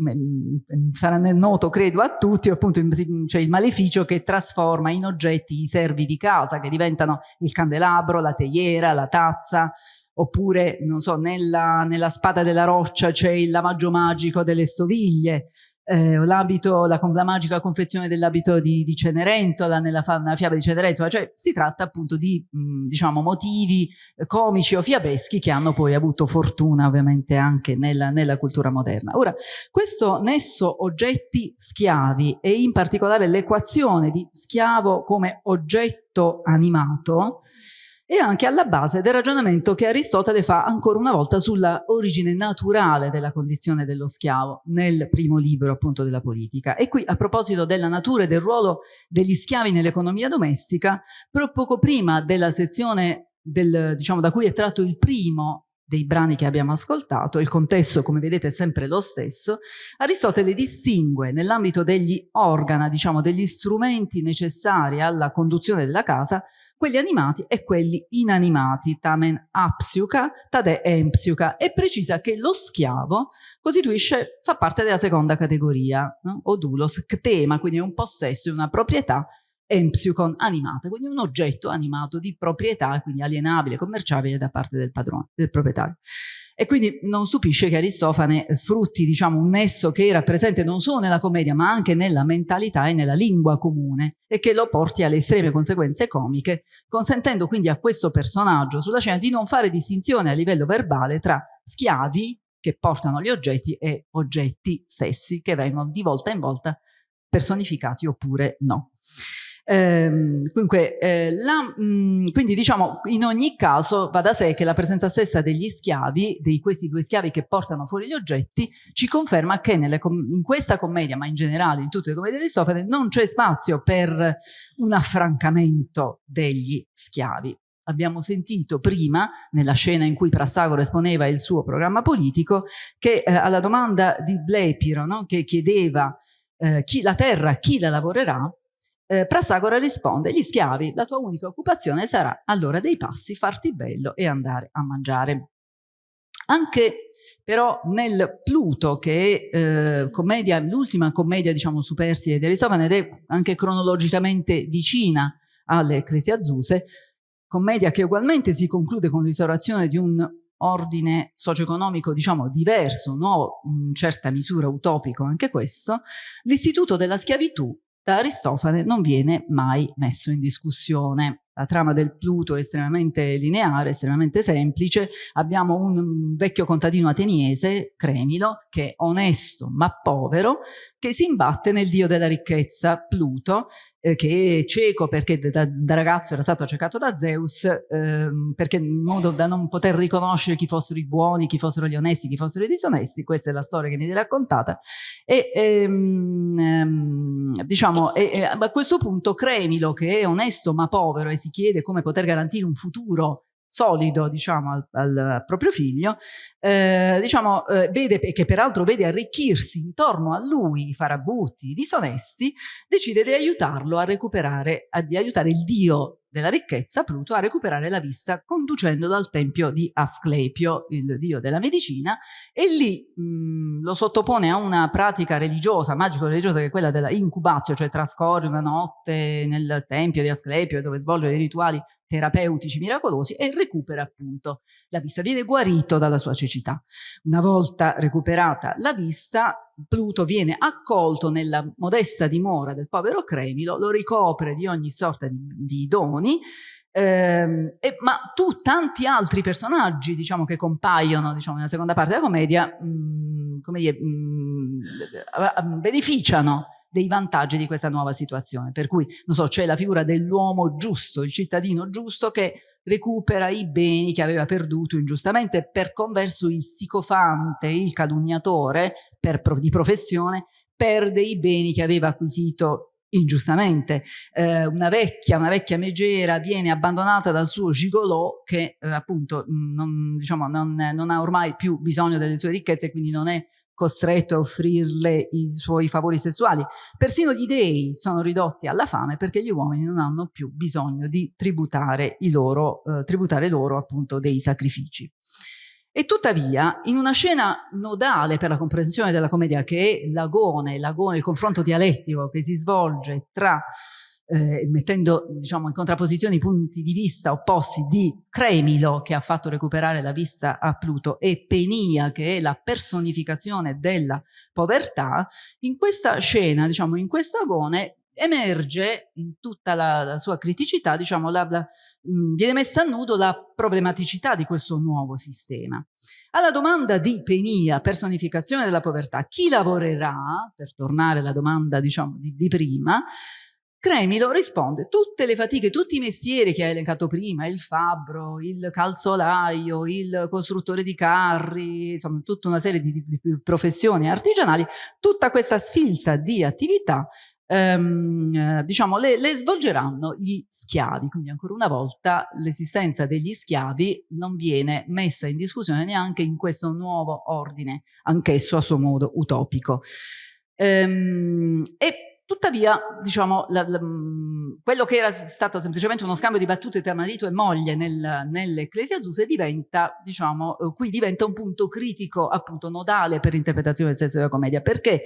sarà noto credo a tutti appunto c'è il maleficio che trasforma in oggetti i servi di casa che diventano il candelabro, la teiera, la tazza oppure non so nella, nella spada della roccia c'è il lavaggio magico delle stoviglie eh, la, la, magica confezione dell'abito di, di, Cenerentola nella, nella, fiaba di Cenerentola, cioè si tratta appunto di mh, diciamo motivi eh, comici o fiabeschi che hanno poi avuto fortuna ovviamente anche nella, nella cultura moderna. Ora, questo nesso oggetti schiavi e in particolare l'equazione di schiavo come oggetto animato e anche alla base del ragionamento che Aristotele fa ancora una volta sulla origine naturale della condizione dello schiavo nel primo libro appunto della politica. E qui a proposito della natura e del ruolo degli schiavi nell'economia domestica, poco prima della sezione del, diciamo, da cui è tratto il primo dei brani che abbiamo ascoltato, il contesto come vedete è sempre lo stesso, Aristotele distingue nell'ambito degli organa, diciamo degli strumenti necessari alla conduzione della casa, quelli animati e quelli inanimati, tamen apsiuca, tade empsiuca, e precisa che lo schiavo costituisce, fa parte della seconda categoria, no? odulos, ktema, quindi è un possesso, una proprietà empsychon animata, quindi un oggetto animato di proprietà, quindi alienabile, commerciabile da parte del padrone, del proprietario. E quindi non stupisce che Aristofane sfrutti diciamo, un nesso che era presente non solo nella commedia ma anche nella mentalità e nella lingua comune e che lo porti alle estreme conseguenze comiche, consentendo quindi a questo personaggio sulla scena di non fare distinzione a livello verbale tra schiavi che portano gli oggetti e oggetti stessi che vengono di volta in volta personificati oppure no. Ehm, dunque, eh, la, mh, mm, quindi diciamo in ogni caso va da sé che la presenza stessa degli schiavi, di questi due schiavi che portano fuori gli oggetti, ci conferma che nelle, in questa commedia, ma in generale in tutte le commedie di Aristofane, non c'è spazio per un affrancamento degli schiavi. Abbiamo sentito prima, nella scena in cui Prassagoro esponeva il suo programma politico, che eh, alla domanda di Blepiro, no, che chiedeva eh, chi, la terra, chi la lavorerà, eh, Prasagora risponde, gli schiavi, la tua unica occupazione sarà all'ora dei passi farti bello e andare a mangiare. Anche però nel Pluto, che è eh, l'ultima commedia diciamo superstite di Aristofane ed è anche cronologicamente vicina alle Ecclesiazuse, commedia che ugualmente si conclude con l'instaurazione di un ordine socio-economico diciamo diverso, nuovo, in certa misura utopico anche questo, l'istituto della schiavitù da Aristofane non viene mai messo in discussione. La trama del Pluto è estremamente lineare, estremamente semplice. Abbiamo un vecchio contadino ateniese, Cremilo, che è onesto ma povero, che si imbatte nel dio della ricchezza, Pluto, eh, che è cieco perché da, da, ragazzo era stato accecato da Zeus, eh, perché in modo da non poter riconoscere chi fossero i buoni, chi fossero gli onesti, chi fossero i disonesti. Questa è la storia che mi viene raccontata. E ehm, ehm diciamo, a questo punto Cremilo, che è onesto ma povero e si chiede come poter garantire un futuro solido diciamo al, al proprio figlio eh, diciamo eh, vede che peraltro vede arricchirsi intorno a lui i farabutti i disonesti decide di aiutarlo a recuperare a, di aiutare il dio della ricchezza Pluto a recuperare la vista conducendolo al tempio di Asclepio, il dio della medicina, e lì mh, lo sottopone a una pratica religiosa, magico-religiosa, che è quella della incubazio, cioè trascorre una notte nel tempio di Asclepio dove svolge dei rituali terapeutici miracolosi e recupera appunto la vista, viene guarito dalla sua cecità. Una volta recuperata la vista, Pluto viene accolto nella modesta dimora del povero Cremilo, lo ricopre di ogni sorta di, di doni, ehm, e, ma tu tanti altri personaggi diciamo, che compaiono diciamo, nella seconda parte della commedia mh, come dire, mh, beneficiano dei vantaggi di questa nuova situazione. Per cui, non so, c'è la figura dell'uomo giusto, il cittadino giusto che recupera i beni che aveva perduto ingiustamente, per converso il sicofante, il calunniatore per, di professione, perde i beni che aveva acquisito ingiustamente. Eh, una, vecchia, una vecchia megera viene abbandonata dal suo gigolò che eh, appunto non, diciamo, non, non, ha ormai più bisogno delle sue ricchezze, quindi non è costretto a offrirle i suoi favori sessuali. Persino gli dei sono ridotti alla fame perché gli uomini non hanno più bisogno di tributare, loro, eh, tributare loro appunto dei sacrifici. E tuttavia, in una scena nodale per la comprensione della commedia, che è l'agone, l'agone, il confronto dialettico che si svolge tra eh, mettendo diciamo, in contrapposizione i punti di vista opposti di Cremilo che ha fatto recuperare la vista a Pluto e Penia che è la personificazione della povertà, in questa scena, diciamo, in questo agone emerge in tutta la, la sua criticità, diciamo, la, la, mh, viene messa a nudo la problematicità di questo nuovo sistema. Alla domanda di Penia, personificazione della povertà, chi lavorerà, per tornare alla domanda diciamo, di, di prima, Cremilo risponde tutte le fatiche, tutti i mestieri che hai elencato prima, il fabbro, il calzolaio, il costruttore di carri, insomma tutta una serie di, di, di professioni artigianali, tutta questa sfilza di attività ehm, diciamo, le, le, svolgeranno gli schiavi. Quindi ancora una volta l'esistenza degli schiavi non viene messa in discussione neanche in questo nuovo ordine, anch'esso a suo modo utopico. Ehm, e Tuttavia, diciamo, la, la, quello che era stato semplicemente uno scambio di battute tra marito e moglie nel, nell'Ecclesiazuse diventa, diciamo, eh, qui diventa un punto critico, appunto, nodale per l'interpretazione del senso della commedia, perché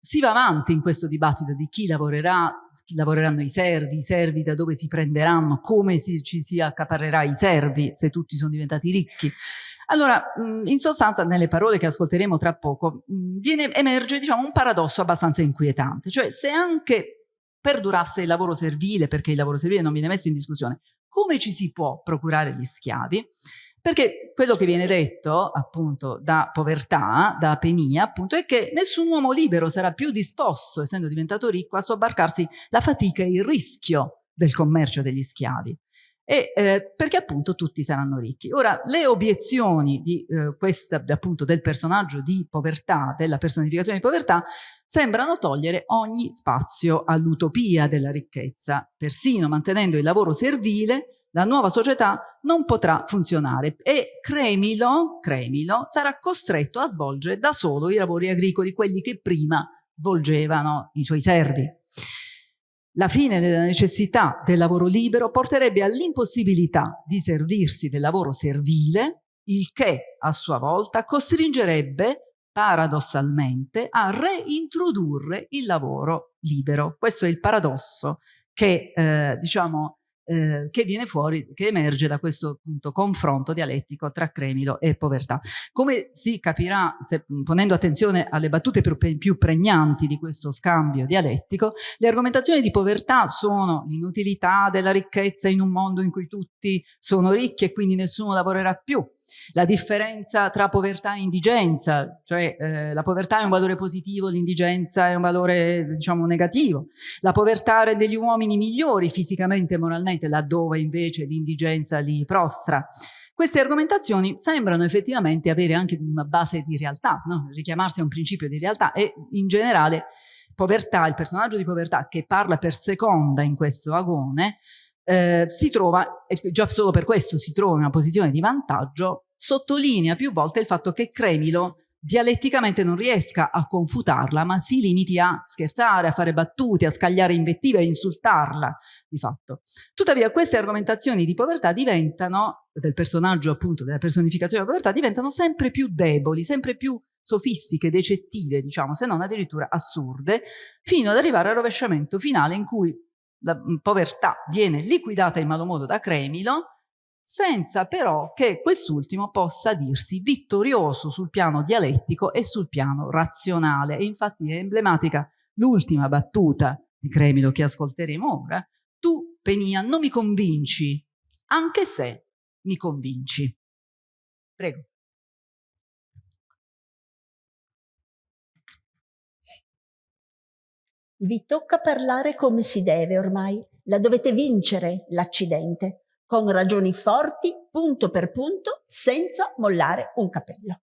si va avanti in questo dibattito di chi lavorerà, chi lavoreranno i servi, i servi da dove si prenderanno, come si, ci si accaparrerà i servi se tutti sono diventati ricchi. Allora, in sostanza, nelle parole che ascolteremo tra poco, viene, emerge diciamo, un paradosso abbastanza inquietante, cioè se anche perdurasse il lavoro servile, perché il lavoro servile non viene messo in discussione, come ci si può procurare gli schiavi? Perché quello che viene detto appunto da povertà, da penia, appunto, è che nessun uomo libero sarà più disposto, essendo diventato ricco, a sobbarcarsi la fatica e il rischio del commercio degli schiavi e, eh, perché appunto tutti saranno ricchi. Ora, le obiezioni di eh, questa, appunto, del personaggio di povertà, della personificazione di povertà, sembrano togliere ogni spazio all'utopia della ricchezza. Persino mantenendo il lavoro servile, la nuova società non potrà funzionare e Cremilo, Cremilo sarà costretto a svolgere da solo i lavori agricoli, quelli che prima svolgevano i suoi servi. La fine della necessità del lavoro libero porterebbe all'impossibilità di servirsi del lavoro servile, il che a sua volta costringerebbe paradossalmente a reintrodurre il lavoro libero. Questo è il paradosso che eh, diciamo eh, che viene fuori, che emerge da questo appunto, confronto dialettico tra Cremilo e povertà. Come si capirà, se, ponendo attenzione alle battute più, più pregnanti di questo scambio dialettico, le argomentazioni di povertà sono l'inutilità della ricchezza in un mondo in cui tutti sono ricchi e quindi nessuno lavorerà più, la differenza tra povertà e indigenza, cioè eh, la povertà è un valore positivo, l'indigenza è un valore diciamo negativo, la povertà rende gli uomini migliori fisicamente e moralmente, laddove invece l'indigenza li prostra. Queste argomentazioni sembrano effettivamente avere anche una base di realtà, no? richiamarsi a un principio di realtà e in generale povertà, il personaggio di povertà che parla per seconda in questo agone, eh, si trova, e già solo per questo si trova in una posizione di vantaggio, sottolinea più volte il fatto che Cremilo dialetticamente non riesca a confutarla, ma si limiti a scherzare, a fare battute, a scagliare invettive, a insultarla di fatto. Tuttavia queste argomentazioni di povertà diventano, del personaggio appunto, della personificazione della povertà, diventano sempre più deboli, sempre più sofistiche, decettive, diciamo, se non addirittura assurde, fino ad arrivare al rovesciamento finale in cui la mm, povertà viene liquidata in malo modo da Cremilo, senza però che quest'ultimo possa dirsi vittorioso sul piano dialettico e sul piano razionale. E infatti è emblematica l'ultima battuta di Cremilo che ascolteremo ora. Tu, Penia, non mi convinci, anche se mi convinci. Prego. Vi tocca parlare come si deve ormai. La dovete vincere l'accidente, con ragioni forti, punto per punto, senza mollare un capello.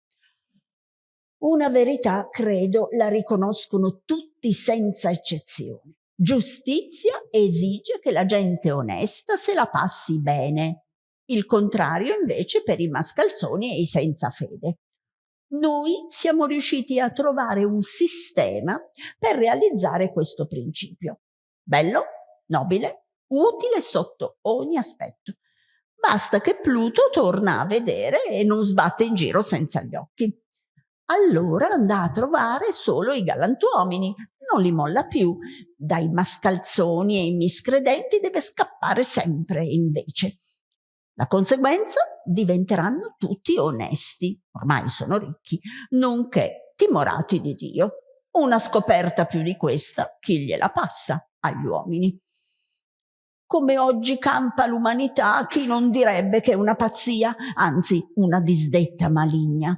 Una verità, credo, la riconoscono tutti senza eccezione. Giustizia esige che la gente onesta se la passi bene. Il contrario invece per i mascalzoni e i senza fede. Noi siamo riusciti a trovare un sistema per realizzare questo principio. Bello, nobile, utile sotto ogni aspetto. Basta che Pluto torna a vedere e non sbatte in giro senza gli occhi allora andrà a trovare solo i galantuomini, non li molla più. Dai mascalzoni e i miscredenti deve scappare sempre invece. La conseguenza diventeranno tutti onesti, ormai sono ricchi, nonché timorati di Dio. Una scoperta più di questa, chi gliela passa agli uomini? Come oggi campa l'umanità, chi non direbbe che è una pazzia, anzi una disdetta maligna.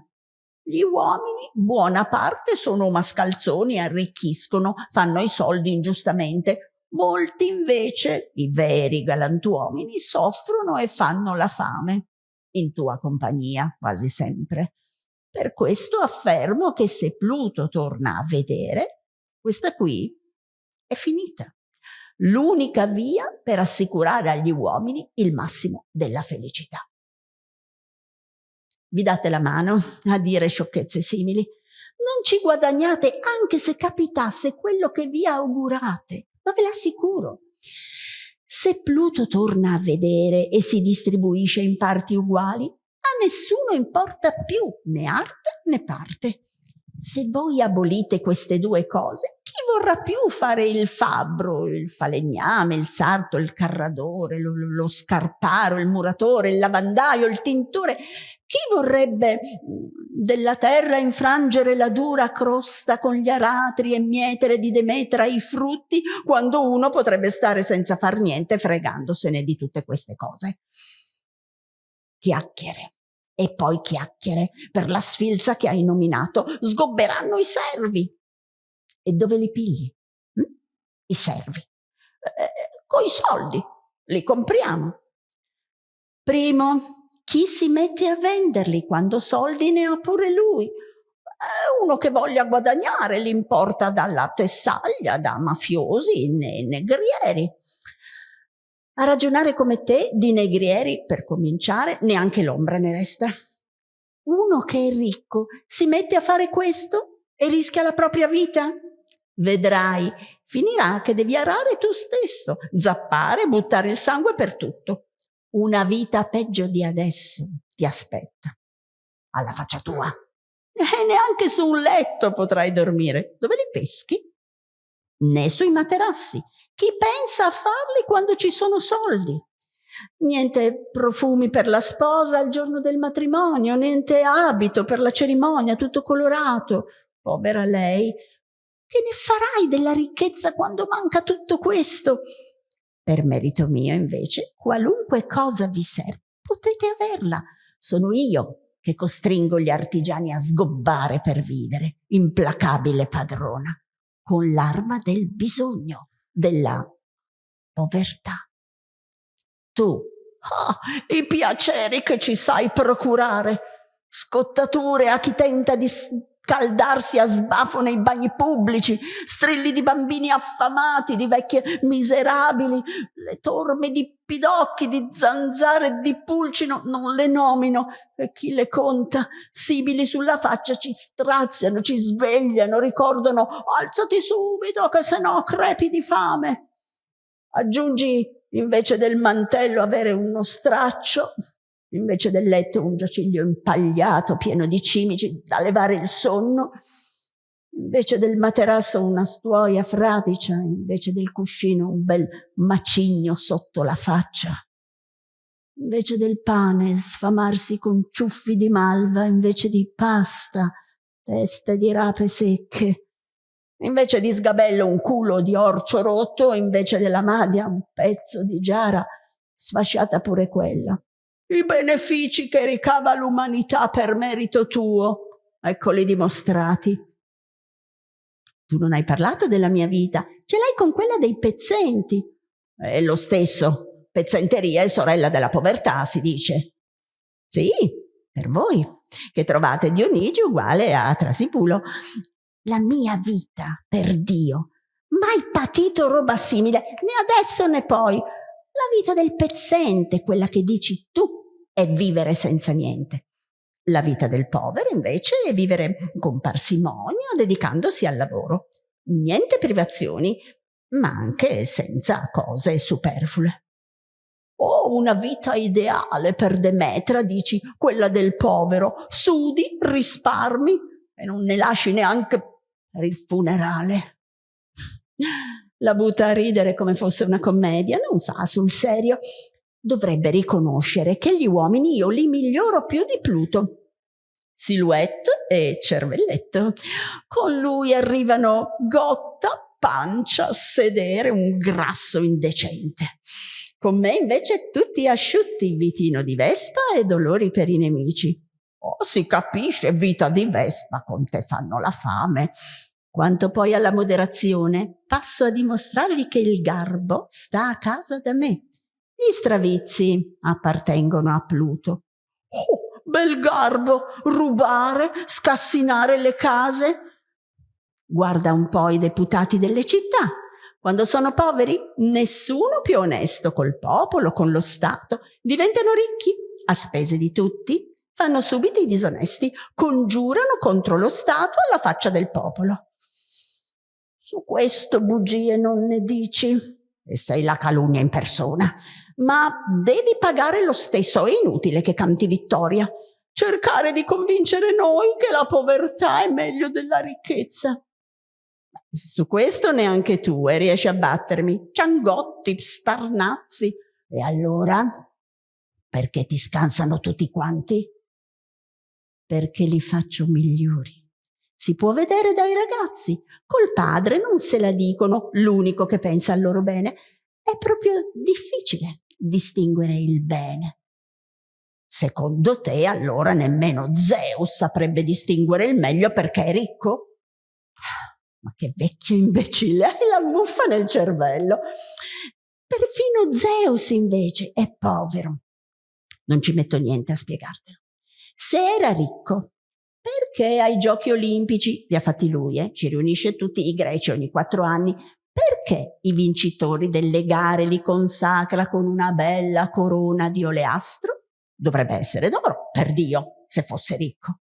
Gli uomini, buona parte, sono mascalzoni, arricchiscono, fanno i soldi ingiustamente. Molti invece, i veri galantuomini, soffrono e fanno la fame. In tua compagnia, quasi sempre. Per questo affermo che se Pluto torna a vedere, questa qui è finita. L'unica via per assicurare agli uomini il massimo della felicità vi date la mano a dire sciocchezze simili. Non ci guadagnate anche se capitasse quello che vi augurate, ma ve l'assicuro. Se Pluto torna a vedere e si distribuisce in parti uguali, a nessuno importa più né arte né parte. Se voi abolite queste due cose, chi vorrà più fare il fabbro, il falegname, il sarto, il carradore, lo, lo scarparo, il muratore, il lavandaio, il tintore? Chi vorrebbe mm, della terra infrangere la dura crosta con gli aratri e mietere di Demetra i frutti, quando uno potrebbe stare senza far niente fregandosene di tutte queste cose? Chiacchiere e poi chiacchiere per la sfilza che hai nominato. Sgobberanno i servi. E dove li pigli? Hm? I servi. Eh, coi soldi. Li compriamo. Primo, chi si mette a venderli quando soldi ne ha pure lui? uno che voglia guadagnare, li importa dalla tessaglia, da mafiosi né negrieri. A ragionare come te di negrieri, per cominciare, neanche l'ombra ne resta. Uno che è ricco si mette a fare questo e rischia la propria vita? Vedrai, finirà che devi arare tu stesso, zappare, buttare il sangue per tutto. Una vita peggio di adesso ti aspetta. Alla faccia tua. E neanche su un letto potrai dormire. Dove li peschi? Né sui materassi. Chi pensa a farli quando ci sono soldi? Niente profumi per la sposa al giorno del matrimonio, niente abito per la cerimonia, tutto colorato. Povera lei, che ne farai della ricchezza quando manca tutto questo? Per merito mio, invece, qualunque cosa vi serve, potete averla. Sono io che costringo gli artigiani a sgobbare per vivere, implacabile padrona, con l'arma del bisogno, della povertà. Tu, oh, i piaceri che ci sai procurare, scottature a chi tenta di scaldarsi a sbafo nei bagni pubblici, strilli di bambini affamati, di vecchie miserabili, le torme di pidocchi, di zanzare di pulcino, non le nomino, e chi le conta, simili sulla faccia, ci straziano, ci svegliano, ricordano, alzati subito che se no crepi di fame. Aggiungi invece del mantello avere uno straccio, invece del letto un giaciglio impagliato pieno di cimici da levare il sonno, invece del materasso una stuoia fradicia, invece del cuscino un bel macigno sotto la faccia, invece del pane sfamarsi con ciuffi di malva, invece di pasta, teste di rape secche, invece di sgabello un culo di orcio rotto, invece della madia un pezzo di giara, sfasciata pure quella i benefici che ricava l'umanità per merito tuo, eccoli dimostrati. tu non hai parlato della mia vita, ce l'hai con quella dei pezzenti. È lo stesso, pezzenteria è sorella della povertà, si dice. Sì, per voi, che trovate Dionigi uguale a Trasipulo. La mia vita, per Dio, mai patito roba simile, né adesso né poi. La vita del pezzente, quella che dici tu, è vivere senza niente. La vita del povero invece è vivere con parsimonia, dedicandosi al lavoro. Niente privazioni, ma anche senza cose superflue. Oh, una vita ideale per Demetra, dici, quella del povero. Sudi, risparmi e non ne lasci neanche per il funerale. La butta a ridere come fosse una commedia, non fa sul serio. Dovrebbe riconoscere che gli uomini io li miglioro più di Pluto. Silhouette e cervelletto. Con lui arrivano gotta, pancia, sedere, un grasso indecente. Con me invece tutti asciutti, vitino di Vespa e dolori per i nemici. Oh, si capisce, vita di Vespa, con te fanno la fame. Quanto poi alla moderazione, passo a dimostrarvi che il garbo sta a casa da me. Gli stravizi appartengono a Pluto. Oh, bel garbo, rubare, scassinare le case. Guarda un po' i deputati delle città. Quando sono poveri, nessuno più onesto col popolo, con lo Stato. Diventano ricchi a spese di tutti. Fanno subito i disonesti, congiurano contro lo Stato alla faccia del popolo. Su questo bugie non ne dici, e sei la calunnia in persona, ma devi pagare lo stesso, è inutile che canti vittoria. Cercare di convincere noi che la povertà è meglio della ricchezza. Su questo neanche tu e riesci a battermi. Ciangotti, starnazzi. E allora? Perché ti scansano tutti quanti? Perché li faccio migliori. Si può vedere dai ragazzi. Col padre non se la dicono, l'unico che pensa al loro bene. È proprio difficile distinguere il bene. Secondo te allora nemmeno Zeus saprebbe distinguere il meglio perché è ricco? Ma che vecchio imbecille, hai la muffa nel cervello. Perfino Zeus invece è povero. Non ci metto niente a spiegartelo. Se era ricco, perché ai giochi olimpici, li ha fatti lui, eh? ci riunisce tutti i greci ogni quattro anni, perché i vincitori delle gare li consacra con una bella corona di oleastro? Dovrebbe essere d'oro, per Dio, se fosse ricco.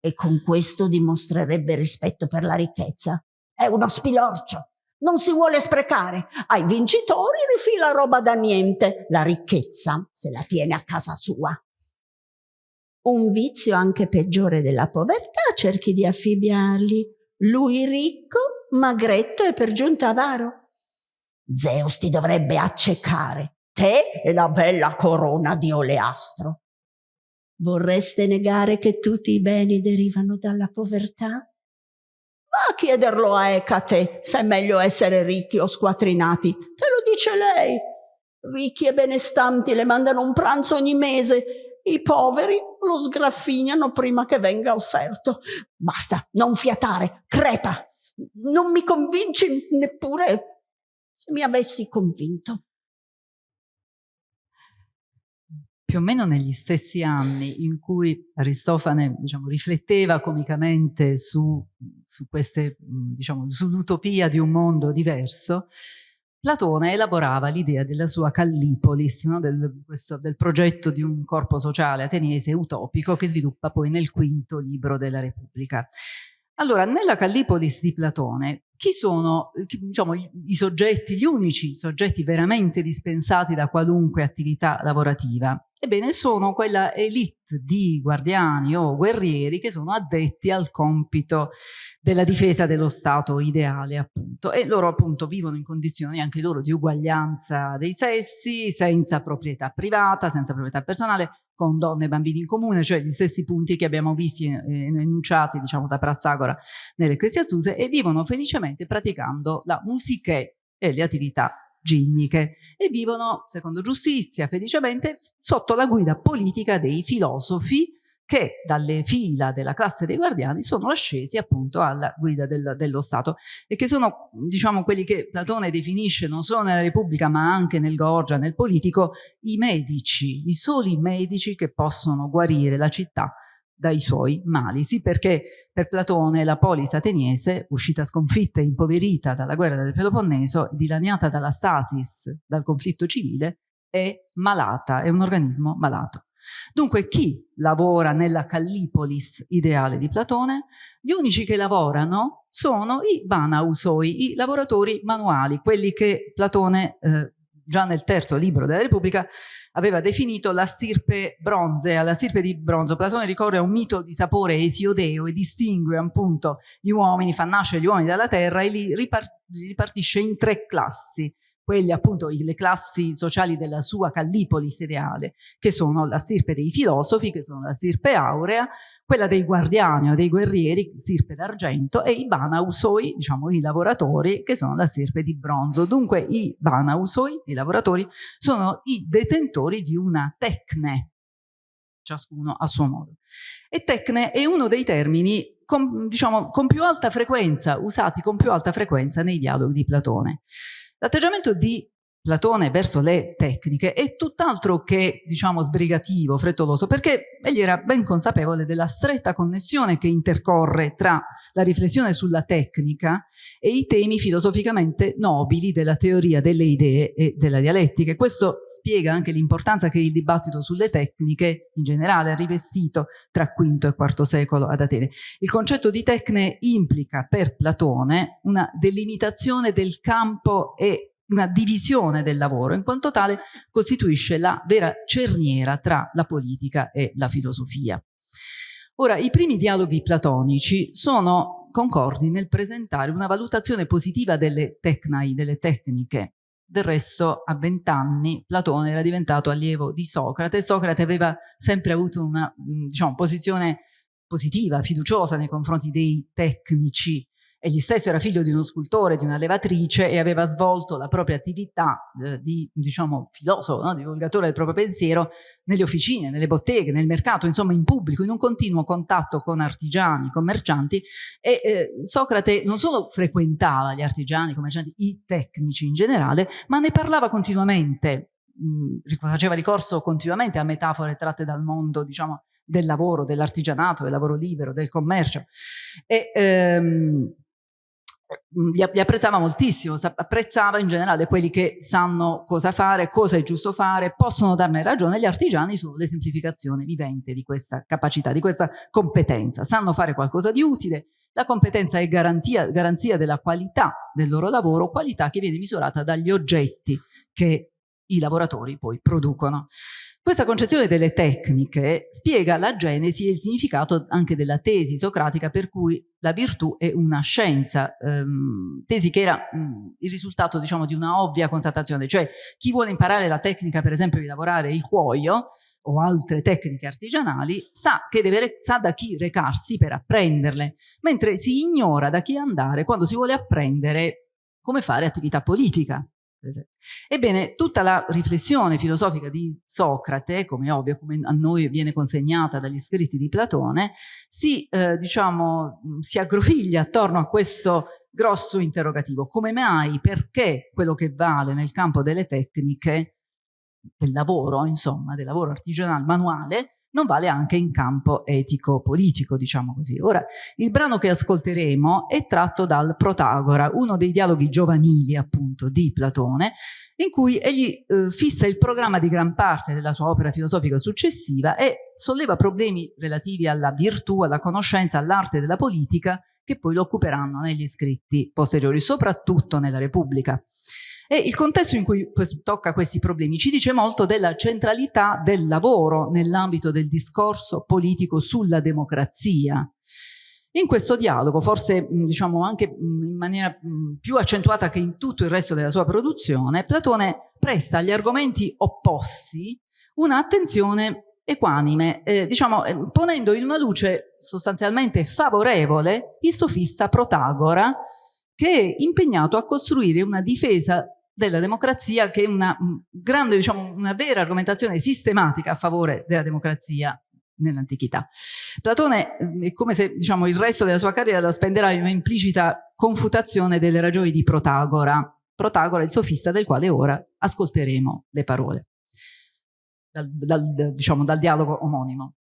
E con questo dimostrerebbe rispetto per la ricchezza. È uno spilorcio, non si vuole sprecare. Ai vincitori rifila roba da niente. La ricchezza se la tiene a casa sua un vizio anche peggiore della povertà, cerchi di affibbiargli. Lui ricco, magretto e per giunta avaro. Zeus ti dovrebbe accecare, te e la bella corona di oleastro. Vorreste negare che tutti i beni derivano dalla povertà? Va a chiederlo a Ecate se è meglio essere ricchi o squatrinati. Te lo dice lei. Ricchi e benestanti le mandano un pranzo ogni mese i poveri lo sgraffignano prima che venga offerto. Basta, non fiatare, crepa. Non mi convinci neppure se mi avessi convinto. Più o meno negli stessi anni in cui Aristofane diciamo, rifletteva comicamente su, su diciamo, sull'utopia di un mondo diverso, Platone elaborava l'idea della sua Callipolis, no? del, questo, del, progetto di un corpo sociale ateniese utopico che sviluppa poi nel quinto libro della Repubblica. Allora, nella Callipolis di Platone, chi sono diciamo, i soggetti, gli unici soggetti veramente dispensati da qualunque attività lavorativa? Ebbene, sono quella elite di guardiani o guerrieri che sono addetti al compito della difesa dello Stato ideale, appunto. E loro, appunto, vivono in condizioni anche loro di uguaglianza dei sessi, senza proprietà privata, senza proprietà personale, con donne e bambini in comune, cioè gli stessi punti che abbiamo visti eh, enunciati diciamo da Prassagora nell'Ecclesiastuse e vivono felicemente praticando la musiche e le attività ginniche. E vivono, secondo giustizia, felicemente sotto la guida politica dei filosofi che dalle fila della classe dei guardiani sono ascesi appunto alla guida del, dello Stato e che sono diciamo quelli che Platone definisce non solo nella Repubblica ma anche nel Gorgia, nel politico, i medici, i soli medici che possono guarire la città dai suoi mali. Sì, perché per Platone la polis ateniese, uscita sconfitta e impoverita dalla guerra del Peloponneso, dilaniata dalla stasis, dal conflitto civile, è malata, è un organismo malato. Dunque chi lavora nella Callipolis ideale di Platone? Gli unici che lavorano sono i Banausoi, i lavoratori manuali, quelli che Platone eh, già nel terzo libro della Repubblica aveva definito la stirpe bronzea, la stirpe di bronzo. Platone ricorre a un mito di sapore esiodeo e distingue appunto gli uomini, fa nascere gli uomini dalla terra e li ripartisce in tre classi quelli appunto le classi sociali della sua Callipolis ideale, che sono la stirpe dei filosofi, che sono la stirpe aurea, quella dei guardiani o dei guerrieri, stirpe d'argento, e i banausoi, diciamo i lavoratori, che sono la stirpe di bronzo. Dunque i banausoi, i lavoratori, sono i detentori di una tecne, ciascuno a suo modo. E tecne è uno dei termini con, diciamo, con più alta frequenza, usati con più alta frequenza nei dialoghi di Platone. L'atteggiamento di Platone verso le tecniche è tutt'altro che, diciamo, sbrigativo, frettoloso, perché egli era ben consapevole della stretta connessione che intercorre tra la riflessione sulla tecnica e i temi filosoficamente nobili della teoria delle idee e della dialettica. E questo spiega anche l'importanza che il dibattito sulle tecniche in generale ha rivestito tra V e IV secolo ad Atene. Il concetto di tecne implica per Platone una delimitazione del campo e una divisione del lavoro, in quanto tale costituisce la vera cerniera tra la politica e la filosofia. Ora, i primi dialoghi platonici sono concordi nel presentare una valutazione positiva delle tecnai, delle tecniche. Del resto, a vent'anni, Platone era diventato allievo di Socrate. Socrate aveva sempre avuto una diciamo, posizione positiva, fiduciosa nei confronti dei tecnici Egli stesso era figlio di uno scultore, di una levatrice e aveva svolto la propria attività eh, di, diciamo, filosofo, no? divulgatore del proprio pensiero nelle officine, nelle botteghe, nel mercato, insomma in pubblico, in un continuo contatto con artigiani, commercianti e eh, Socrate non solo frequentava gli artigiani, i commercianti, i tecnici in generale, ma ne parlava continuamente, mh, faceva ricorso continuamente a metafore tratte dal mondo, diciamo, del lavoro, dell'artigianato, del lavoro libero, del commercio. E, ehm, Mm, li, li apprezzava moltissimo, apprezzava in generale quelli che sanno cosa fare, cosa è giusto fare, possono darne ragione, gli artigiani sono l'esemplificazione vivente di questa capacità, di questa competenza, sanno fare qualcosa di utile, la competenza è garantia, garanzia della qualità del loro lavoro, qualità che viene misurata dagli oggetti che i lavoratori poi producono. Questa concezione delle tecniche spiega la genesi e il significato anche della tesi socratica per cui la virtù è una scienza, ehm, tesi che era mh, il risultato diciamo di una ovvia constatazione, cioè chi vuole imparare la tecnica per esempio di lavorare il cuoio o altre tecniche artigianali sa, che deve, sa da chi recarsi per apprenderle, mentre si ignora da chi andare quando si vuole apprendere come fare attività politica Ebbene, tutta la riflessione filosofica di Socrate, come ovvio, come a noi viene consegnata dagli scritti di Platone, si, eh, diciamo, si aggrofiglia attorno a questo grosso interrogativo. Come mai, perché quello che vale nel campo delle tecniche, del lavoro, insomma, del lavoro artigianale, manuale, non vale anche in campo etico-politico, diciamo così. Ora, il brano che ascolteremo è tratto dal Protagora, uno dei dialoghi giovanili, appunto, di Platone, in cui egli eh, fissa il programma di gran parte della sua opera filosofica successiva e solleva problemi relativi alla virtù, alla conoscenza, all'arte della politica, che poi lo occuperanno negli scritti posteriori, soprattutto nella Repubblica. E il contesto in cui tocca questi problemi ci dice molto della centralità del lavoro nell'ambito del discorso politico sulla democrazia. In questo dialogo, forse diciamo anche in maniera più accentuata che in tutto il resto della sua produzione, Platone presta agli argomenti opposti un'attenzione equanime, eh, diciamo eh, ponendo in una luce sostanzialmente favorevole il sofista Protagora che è impegnato a costruire una difesa della democrazia che è una grande, diciamo, una vera argomentazione sistematica a favore della democrazia nell'antichità. Platone è come se diciamo, il resto della sua carriera la spenderà in un'implicita confutazione delle ragioni di Protagora. Protagora il sofista del quale ora ascolteremo le parole, dal, dal, diciamo, dal dialogo omonimo.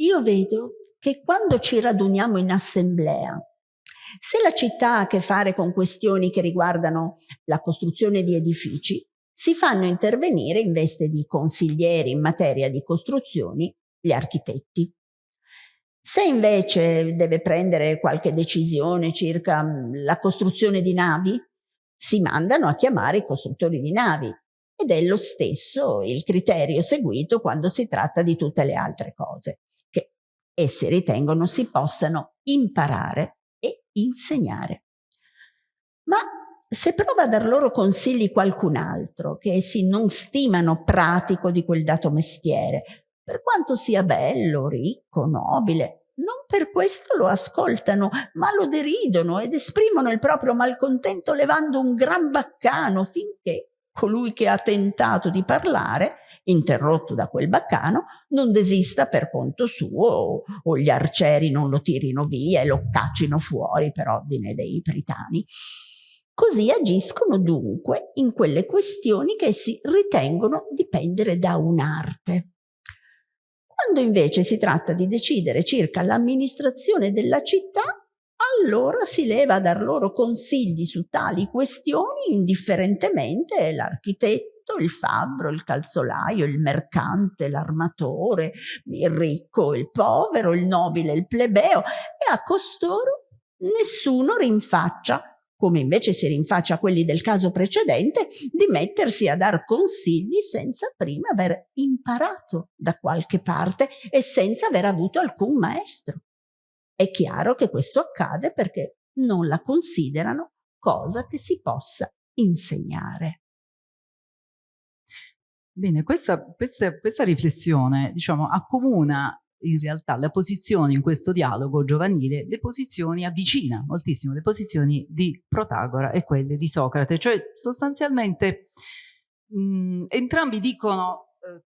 Io vedo che quando ci raduniamo in assemblea, se la città ha a che fare con questioni che riguardano la costruzione di edifici, si fanno intervenire in veste di consiglieri in materia di costruzioni gli architetti. Se invece deve prendere qualche decisione circa mm, la costruzione di navi, si mandano a chiamare i costruttori di navi ed è lo stesso il criterio seguito quando si tratta di tutte le altre cose, che essi ritengono si possano imparare insegnare. Ma se prova a dar loro consigli qualcun altro, che essi non stimano pratico di quel dato mestiere, per quanto sia bello, ricco, nobile, non per questo lo ascoltano, ma lo deridono ed esprimono il proprio malcontento levando un gran baccano finché colui che ha tentato di parlare, interrotto da quel baccano, non desista per conto suo o, o gli arcieri non lo tirino via e lo caccino fuori per ordine dei pritani. Così agiscono dunque in quelle questioni che essi ritengono dipendere da un'arte. Quando invece si tratta di decidere circa l'amministrazione della città, allora si leva a dar loro consigli su tali questioni indifferentemente l'architetto, il fabbro, il calzolaio, il mercante, l'armatore, il ricco, il povero, il nobile, il plebeo e a costoro nessuno rinfaccia come invece si rinfaccia a quelli del caso precedente, di mettersi a dar consigli senza prima aver imparato da qualche parte e senza aver avuto alcun maestro. È chiaro che questo accade perché non la considerano cosa che si possa insegnare. Bene, questa, questa, questa riflessione diciamo, accomuna in realtà la posizione in questo dialogo giovanile, le posizioni avvicina moltissimo le posizioni di Protagora e quelle di Socrate, cioè sostanzialmente mh, entrambi dicono eh,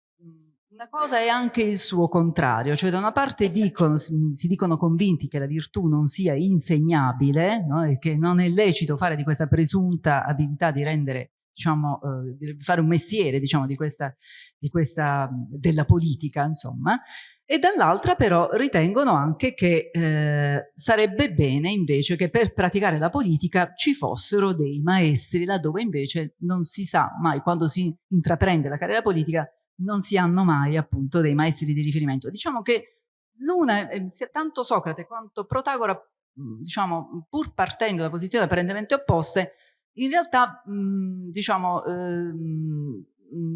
una cosa è anche il suo contrario, cioè da una parte dicono, si dicono convinti che la virtù non sia insegnabile no? e che non è lecito fare di questa presunta abilità di rendere diciamo, eh, fare un mestiere, diciamo, di questa, di questa, della politica, insomma, e dall'altra però ritengono anche che eh, sarebbe bene invece che per praticare la politica ci fossero dei maestri, laddove invece non si sa mai, quando si intraprende la carriera politica, non si hanno mai appunto dei maestri di riferimento. Diciamo che l'una, eh, sia tanto Socrate quanto Protagora, diciamo, pur partendo da posizioni apparentemente opposte, in realtà, mh, diciamo, ehm,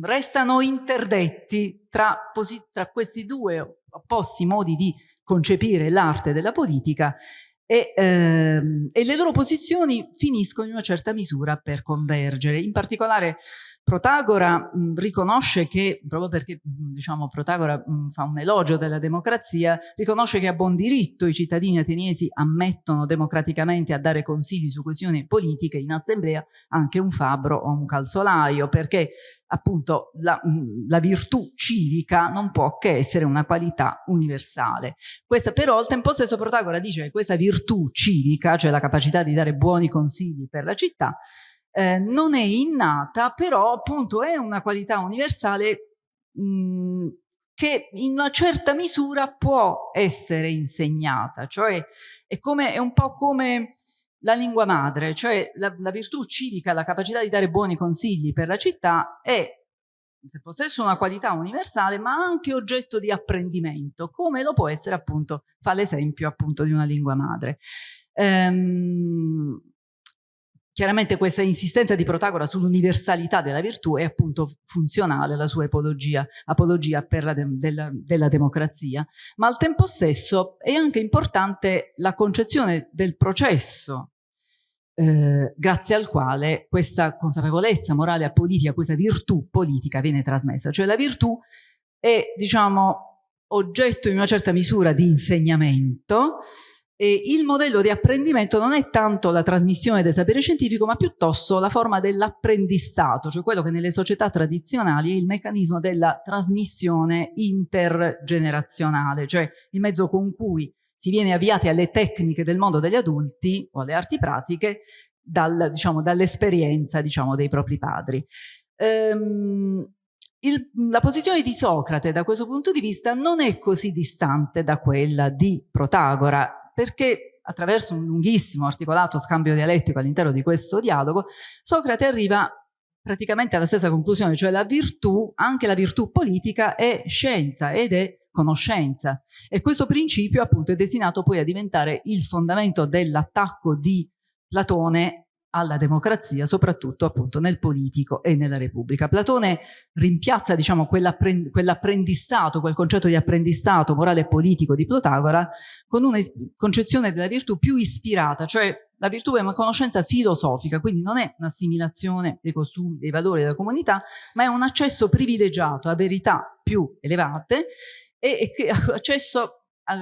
restano interdetti tra, tra, questi due opposti modi di concepire l'arte della politica e, ehm, e, le loro posizioni finiscono in una certa misura per convergere. In particolare Protagora mh, riconosce che, proprio perché diciamo, Protagora mh, fa un elogio della democrazia, riconosce che a buon diritto i cittadini ateniesi ammettono democraticamente a dare consigli su questioni politiche in assemblea anche un fabbro o un calzolaio, perché appunto la, la virtù civica non può che essere una qualità universale. Questa però al tempo stesso Protagora dice che questa virtù civica, cioè la capacità di dare buoni consigli per la città, eh, non è innata, però appunto è una qualità universale mh, che in una certa misura può essere insegnata, cioè è, come, è un po' come la lingua madre, cioè la, la, virtù civica, la capacità di dare buoni consigli per la città è in possesso una qualità universale ma anche oggetto di apprendimento, come lo può essere appunto, fa l'esempio appunto di una lingua madre. Ehm, Chiaramente questa insistenza di Protagora sull'universalità della virtù è appunto funzionale alla sua apologia, apologia la de, della, della, democrazia, ma al tempo stesso è anche importante la concezione del processo eh, grazie al quale questa consapevolezza morale a politica, questa virtù politica viene trasmessa. Cioè la virtù è, diciamo, oggetto in una certa misura di insegnamento E il modello di apprendimento non è tanto la trasmissione del sapere scientifico, ma piuttosto la forma dell'apprendistato, cioè quello che nelle società tradizionali è il meccanismo della trasmissione intergenerazionale, cioè il mezzo con cui si viene avviati alle tecniche del mondo degli adulti o alle arti pratiche dal, diciamo, dall'esperienza diciamo, dei propri padri. Ehm, il, la posizione di Socrate da questo punto di vista non è così distante da quella di Protagora, perché attraverso un lunghissimo articolato scambio dialettico all'interno di questo dialogo, Socrate arriva praticamente alla stessa conclusione, cioè la virtù, anche la virtù politica, è scienza ed è conoscenza. E questo principio appunto è destinato poi a diventare il fondamento dell'attacco di Platone alla democrazia, soprattutto appunto nel politico e nella Repubblica. Platone rimpiazza diciamo quell'apprendistato, quel concetto di apprendistato morale e politico di Protagora con una concezione della virtù più ispirata, cioè la virtù è una conoscenza filosofica, quindi non è un'assimilazione dei costumi, dei valori della comunità, ma è un accesso privilegiato a verità più elevate e, e accesso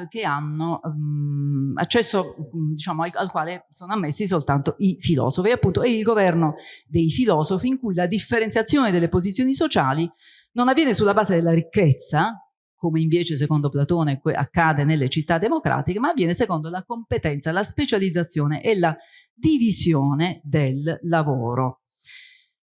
che hanno um, accesso diciamo, al, al, quale sono ammessi soltanto i filosofi. Appunto è il governo dei filosofi in cui la differenziazione delle posizioni sociali non avviene sulla base della ricchezza, come invece secondo Platone accade nelle città democratiche, ma avviene secondo la competenza, la specializzazione e la divisione del lavoro.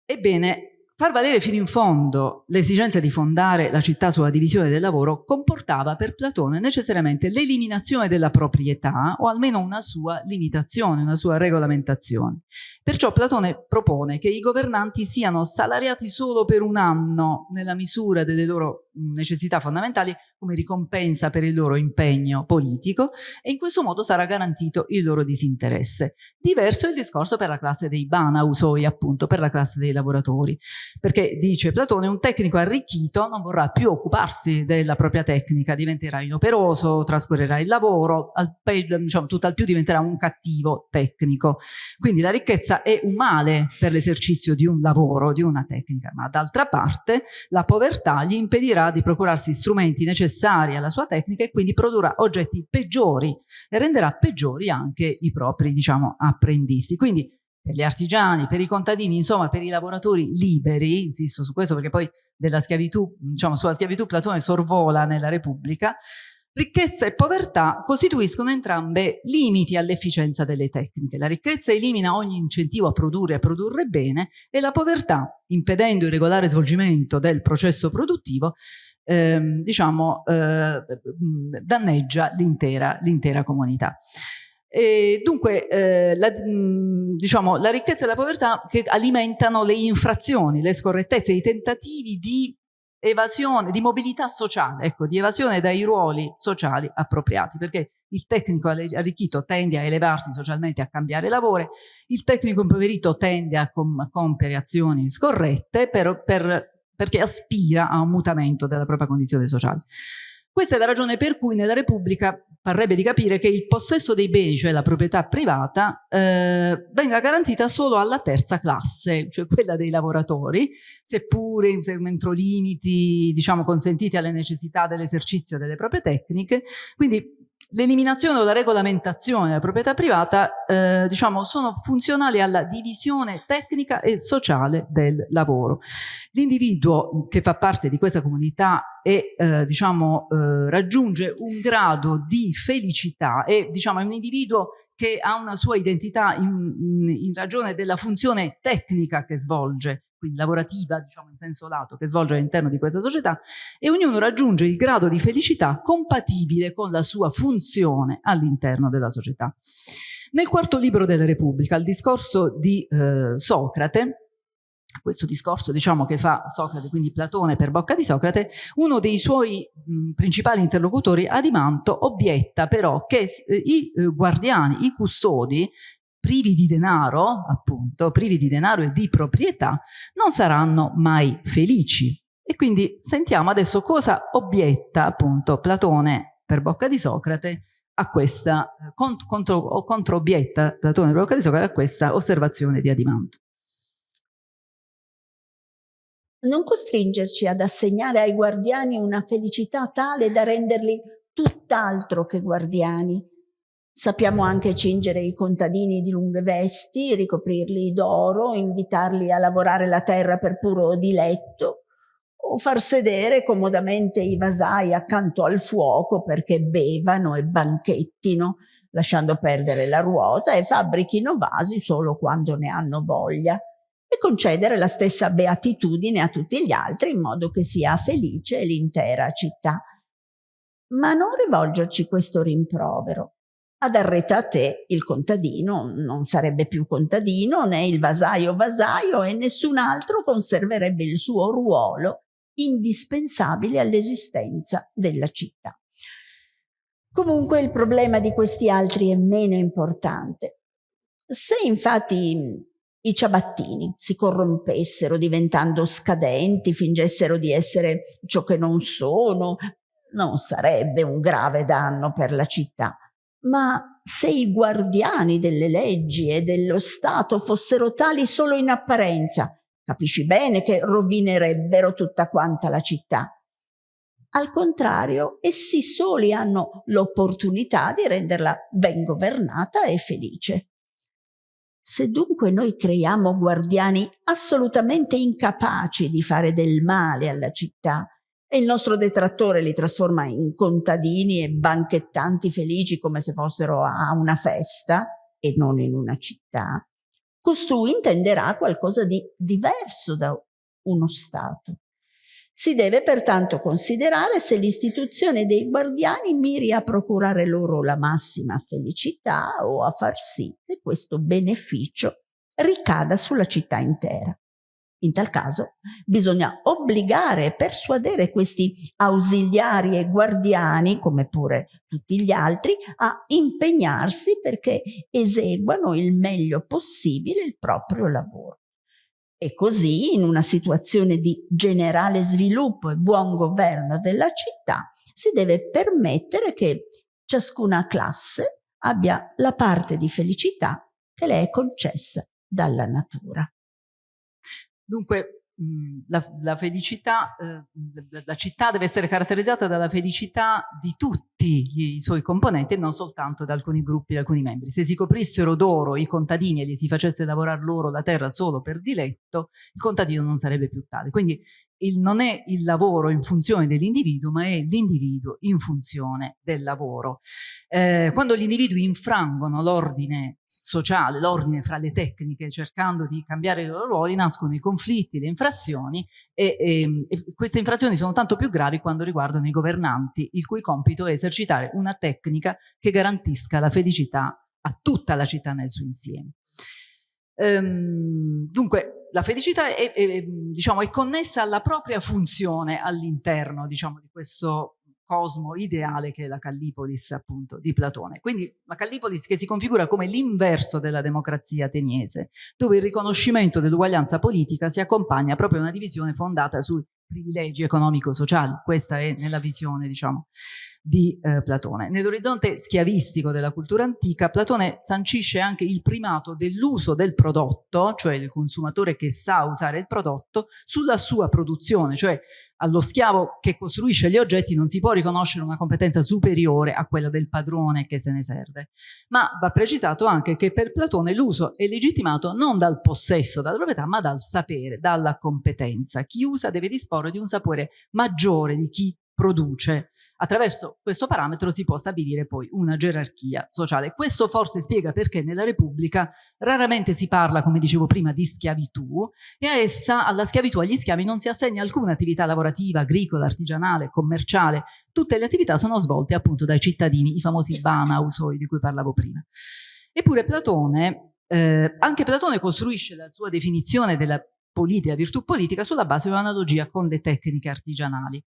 Ebbene, Far valere fino in fondo l'esigenza di fondare la città sulla divisione del lavoro comportava per Platone necessariamente l'eliminazione della proprietà o almeno una sua limitazione, una sua regolamentazione. Perciò Platone propone che i governanti siano salariati solo per un anno nella misura delle loro necessità fondamentali come ricompensa per il loro impegno politico e in questo modo sarà garantito il loro disinteresse. Diverso è il discorso per la classe dei banausoi, appunto, per la classe dei lavoratori, perché dice Platone un tecnico arricchito non vorrà più occuparsi della propria tecnica, diventerà inoperoso, trascorrerà il lavoro, al peggio, diciamo, tutt'al più diventerà un cattivo tecnico. Quindi la ricchezza è un male per l'esercizio di un lavoro, di una tecnica, ma d'altra parte la povertà gli impedirà di procurarsi strumenti necessari alla sua tecnica e quindi produrrà oggetti peggiori e renderà peggiori anche i propri, diciamo, apprendisti. Quindi per gli artigiani, per i contadini, insomma per i lavoratori liberi, insisto su questo perché poi della schiavitù, diciamo sulla schiavitù Platone sorvola nella Repubblica, Ricchezza e povertà costituiscono entrambe limiti all'efficienza delle tecniche. La ricchezza elimina ogni incentivo a produrre e a produrre bene e la povertà, impedendo il regolare svolgimento del processo produttivo, ehm, diciamo, eh, danneggia l'intera comunità. E dunque eh, la, diciamo, la ricchezza e la povertà che alimentano le infrazioni, le scorrettezze, i tentativi di evasione, di mobilità sociale, ecco, di evasione dai ruoli sociali appropriati, perché il tecnico arricchito tende a elevarsi socialmente, a cambiare lavoro, il tecnico impoverito tende a, com compiere azioni scorrette per, per, perché aspira a un mutamento della propria condizione sociale. Questa è la ragione per cui nella Repubblica parrebbe di capire che il possesso dei beni, cioè la proprietà privata, eh, venga garantita solo alla terza classe, cioè quella dei lavoratori, seppure entro limiti diciamo, consentiti alle necessità dell'esercizio delle proprie tecniche. Quindi L'eliminazione o la regolamentazione della proprietà privata eh, diciamo, sono funzionali alla divisione tecnica e sociale del lavoro. L'individuo che fa parte di questa comunità e eh, diciamo, eh, raggiunge un grado di felicità e diciamo, è un individuo che ha una sua identità in, in ragione della funzione tecnica che svolge quindi lavorativa, diciamo in senso lato, che svolge all'interno di questa società e ognuno raggiunge il grado di felicità compatibile con la sua funzione all'interno della società. Nel quarto libro della Repubblica, il discorso di eh, Socrate, questo discorso diciamo che fa Socrate, quindi Platone per bocca di Socrate, uno dei suoi mh, principali interlocutori, Adimanto, obietta però che eh, i eh, guardiani, i custodi, privi di denaro, appunto, privi di denaro e di proprietà, non saranno mai felici. E quindi sentiamo adesso cosa obietta appunto Platone per bocca di Socrate a questa, contro, o controobietta Platone per bocca di Socrate a questa osservazione di Adimanto. Non costringerci ad assegnare ai guardiani una felicità tale da renderli tutt'altro che guardiani, Sappiamo anche cingere i contadini di lunghe vesti, ricoprirli d'oro, invitarli a lavorare la terra per puro diletto, o far sedere comodamente i vasai accanto al fuoco perché bevano e banchettino, lasciando perdere la ruota e fabbrichino vasi solo quando ne hanno voglia e concedere la stessa beatitudine a tutti gli altri in modo che sia felice l'intera città. Ma non rivolgerci questo rimprovero. Ad Arretate il contadino non sarebbe più contadino, né il vasaio vasaio e nessun altro conserverebbe il suo ruolo indispensabile all'esistenza della città. Comunque il problema di questi altri è meno importante. Se infatti i ciabattini si corrompessero diventando scadenti, fingessero di essere ciò che non sono, non sarebbe un grave danno per la città. Ma se i guardiani delle leggi e dello Stato fossero tali solo in apparenza, capisci bene che rovinerebbero tutta quanta la città. Al contrario, essi soli hanno l'opportunità di renderla ben governata e felice. Se dunque noi creiamo guardiani assolutamente incapaci di fare del male alla città e il nostro detrattore li trasforma in contadini e banchettanti felici come se fossero a una festa e non in una città, costui intenderà qualcosa di diverso da uno Stato. Si deve pertanto considerare se l'istituzione dei guardiani miri a procurare loro la massima felicità o a far sì che questo beneficio ricada sulla città intera. In tal caso bisogna obbligare e persuadere questi ausiliari e guardiani, come pure tutti gli altri, a impegnarsi perché eseguano il meglio possibile il proprio lavoro. E così, in una situazione di generale sviluppo e buon governo della città, si deve permettere che ciascuna classe abbia la parte di felicità che le è concessa dalla natura. Dunque, la, la, felicità, eh, la città deve essere caratterizzata dalla felicità di tutti i suoi componenti e non soltanto da alcuni gruppi, da alcuni membri. Se si coprissero d'oro i contadini e gli si facesse lavorare loro la terra solo per diletto, il contadino non sarebbe più tale. Quindi il, non è il lavoro in funzione dell'individuo, ma è l'individuo in funzione del lavoro. Eh, quando gli individui infrangono l'ordine sociale, l'ordine fra le tecniche, cercando di cambiare i loro ruoli, nascono i conflitti, le infrazioni e, e, e queste infrazioni sono tanto più gravi quando riguardano i governanti, il cui compito è esercitare una tecnica che garantisca la felicità a tutta la città nel suo insieme. Ehm, dunque, la felicità è, è, diciamo, è, connessa alla propria funzione all'interno diciamo, di questo cosmo ideale che è la Callipolis appunto di Platone. Quindi la Callipolis che si configura come l'inverso della democrazia ateniese, dove il riconoscimento dell'uguaglianza politica si accompagna proprio a una divisione fondata sui privilegi economico-sociali. Questa è nella visione diciamo di eh, Platone. Nell'orizzonte schiavistico della cultura antica, Platone sancisce anche il primato dell'uso del prodotto, cioè il consumatore che sa usare il prodotto, sulla sua produzione, cioè allo schiavo che costruisce gli oggetti non si può riconoscere una competenza superiore a quella del padrone che se ne serve. Ma va precisato anche che per Platone l'uso è legittimato non dal possesso, dalla proprietà, ma dal sapere, dalla competenza. Chi usa deve disporre di un sapore maggiore di chi produce. Attraverso questo parametro si può stabilire poi una gerarchia sociale. Questo forse spiega perché nella Repubblica raramente si parla, come dicevo prima, di schiavitù e a essa, alla schiavitù, agli schiavi non si assegna alcuna attività lavorativa, agricola, artigianale, commerciale. Tutte le attività sono svolte appunto dai cittadini, i famosi bana usoi di cui parlavo prima. Eppure Platone, eh, anche Platone costruisce la sua definizione della politica, virtù politica sulla base di un'analogia con le tecniche artigianali.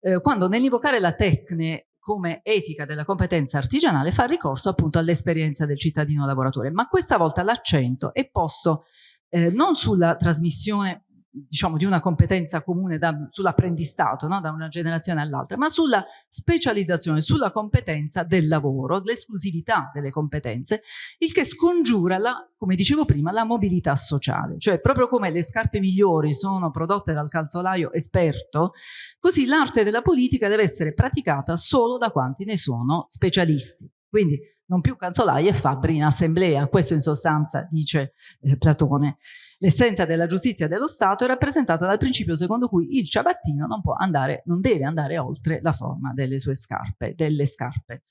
Eh, quando nell'invocare la tecne come etica della competenza artigianale fa ricorso appunto all'esperienza del cittadino lavoratore, ma questa volta l'accento è posto eh, non sulla trasmissione diciamo, di una competenza comune sull'apprendistato, no? da una generazione all'altra, ma sulla specializzazione, sulla competenza del lavoro, l'esclusività delle competenze, il che scongiura, la, come dicevo prima, la mobilità sociale. Cioè, proprio come le scarpe migliori sono prodotte dal calzolaio esperto, così l'arte della politica deve essere praticata solo da quanti ne sono specialisti. Quindi non più canzolai e fabbri in assemblea, questo in sostanza dice eh, Platone. L'essenza della giustizia dello Stato è rappresentata dal principio secondo cui il ciabattino non andare, non deve andare oltre la forma delle sue scarpe, delle scarpe.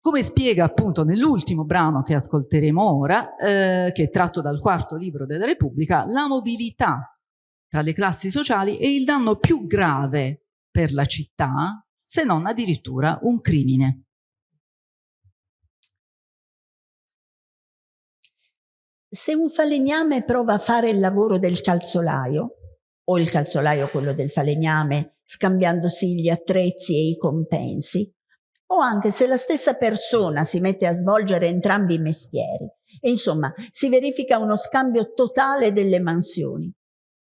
Come spiega appunto nell'ultimo brano che ascolteremo ora, eh, che è tratto dal quarto libro della Repubblica, la mobilità tra le classi sociali è il danno più grave per la città, se non addirittura un crimine. Se un falegname prova a fare il lavoro del calzolaio, o il calzolaio quello del falegname, scambiandosi gli attrezzi e i compensi, o anche se la stessa persona si mette a svolgere entrambi i mestieri. E insomma, si verifica uno scambio totale delle mansioni.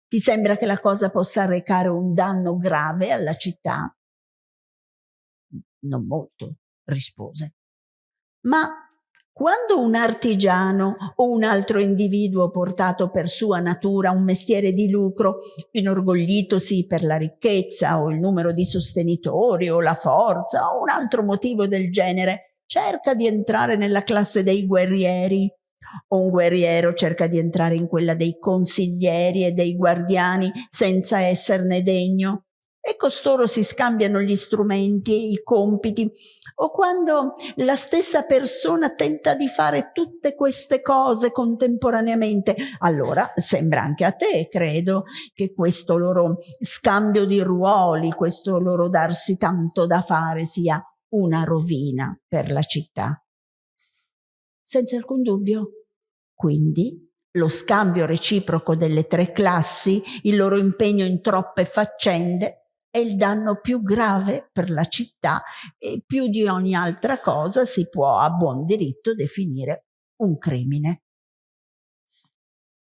Ti sembra che la cosa possa arrecare un danno grave alla città? Non molto, rispose. Ma quando un artigiano o un altro individuo portato per sua natura un mestiere di lucro, inorgoglitosi per la ricchezza o il numero di sostenitori o la forza o un altro motivo del genere, cerca di entrare nella classe dei guerrieri, o un guerriero cerca di entrare in quella dei consiglieri e dei guardiani senza esserne degno, e costoro si scambiano gli strumenti e i compiti, o quando la stessa persona tenta di fare tutte queste cose contemporaneamente, allora sembra anche a te, credo, che questo loro scambio di ruoli, questo loro darsi tanto da fare sia una rovina per la città. Senza alcun dubbio. Quindi lo scambio reciproco delle tre classi, il loro impegno in troppe faccende, è il danno più grave per la città e più di ogni altra cosa si può a buon diritto definire un crimine.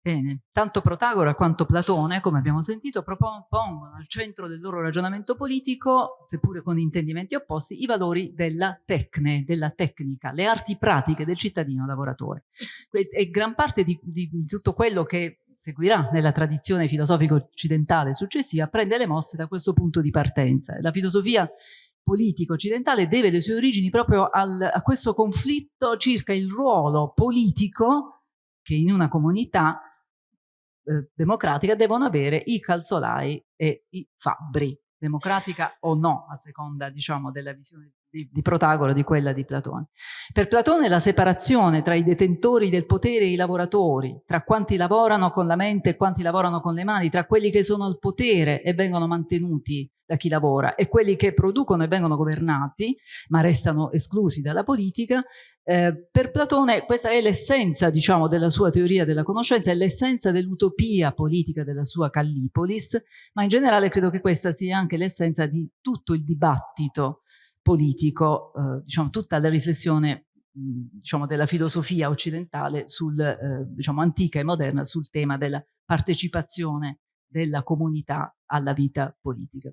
Bene, tanto Protagora quanto Platone, come abbiamo sentito, propongono al centro del loro ragionamento politico, seppure con intendimenti opposti, i valori della tecne, della tecnica, le arti pratiche del cittadino lavoratore. E gran parte di, di tutto quello che seguirà nella tradizione filosofica occidentale successiva, prende le mosse da questo punto di partenza. La filosofia politica occidentale deve le sue origini proprio al, a questo conflitto circa il ruolo politico che in una comunità eh, democratica devono avere i calzolai e i fabbri, democratica o no, a seconda diciamo, della visione di, di Protagoro, di quella di Platone. Per Platone la separazione tra i detentori del potere e i lavoratori, tra quanti lavorano con la mente e quanti lavorano con le mani, tra quelli che sono al potere e vengono mantenuti da chi lavora e quelli che producono e vengono governati ma restano esclusi dalla politica eh, per Platone questa è l'essenza diciamo della sua teoria della conoscenza è l'essenza dell'utopia politica della sua Callipolis ma in generale credo che questa sia anche l'essenza di tutto il dibattito politico, eh, diciamo, tutta la riflessione diciamo, della filosofia occidentale, sul, eh, diciamo, antica e moderna, sul tema della partecipazione della comunità alla vita politica.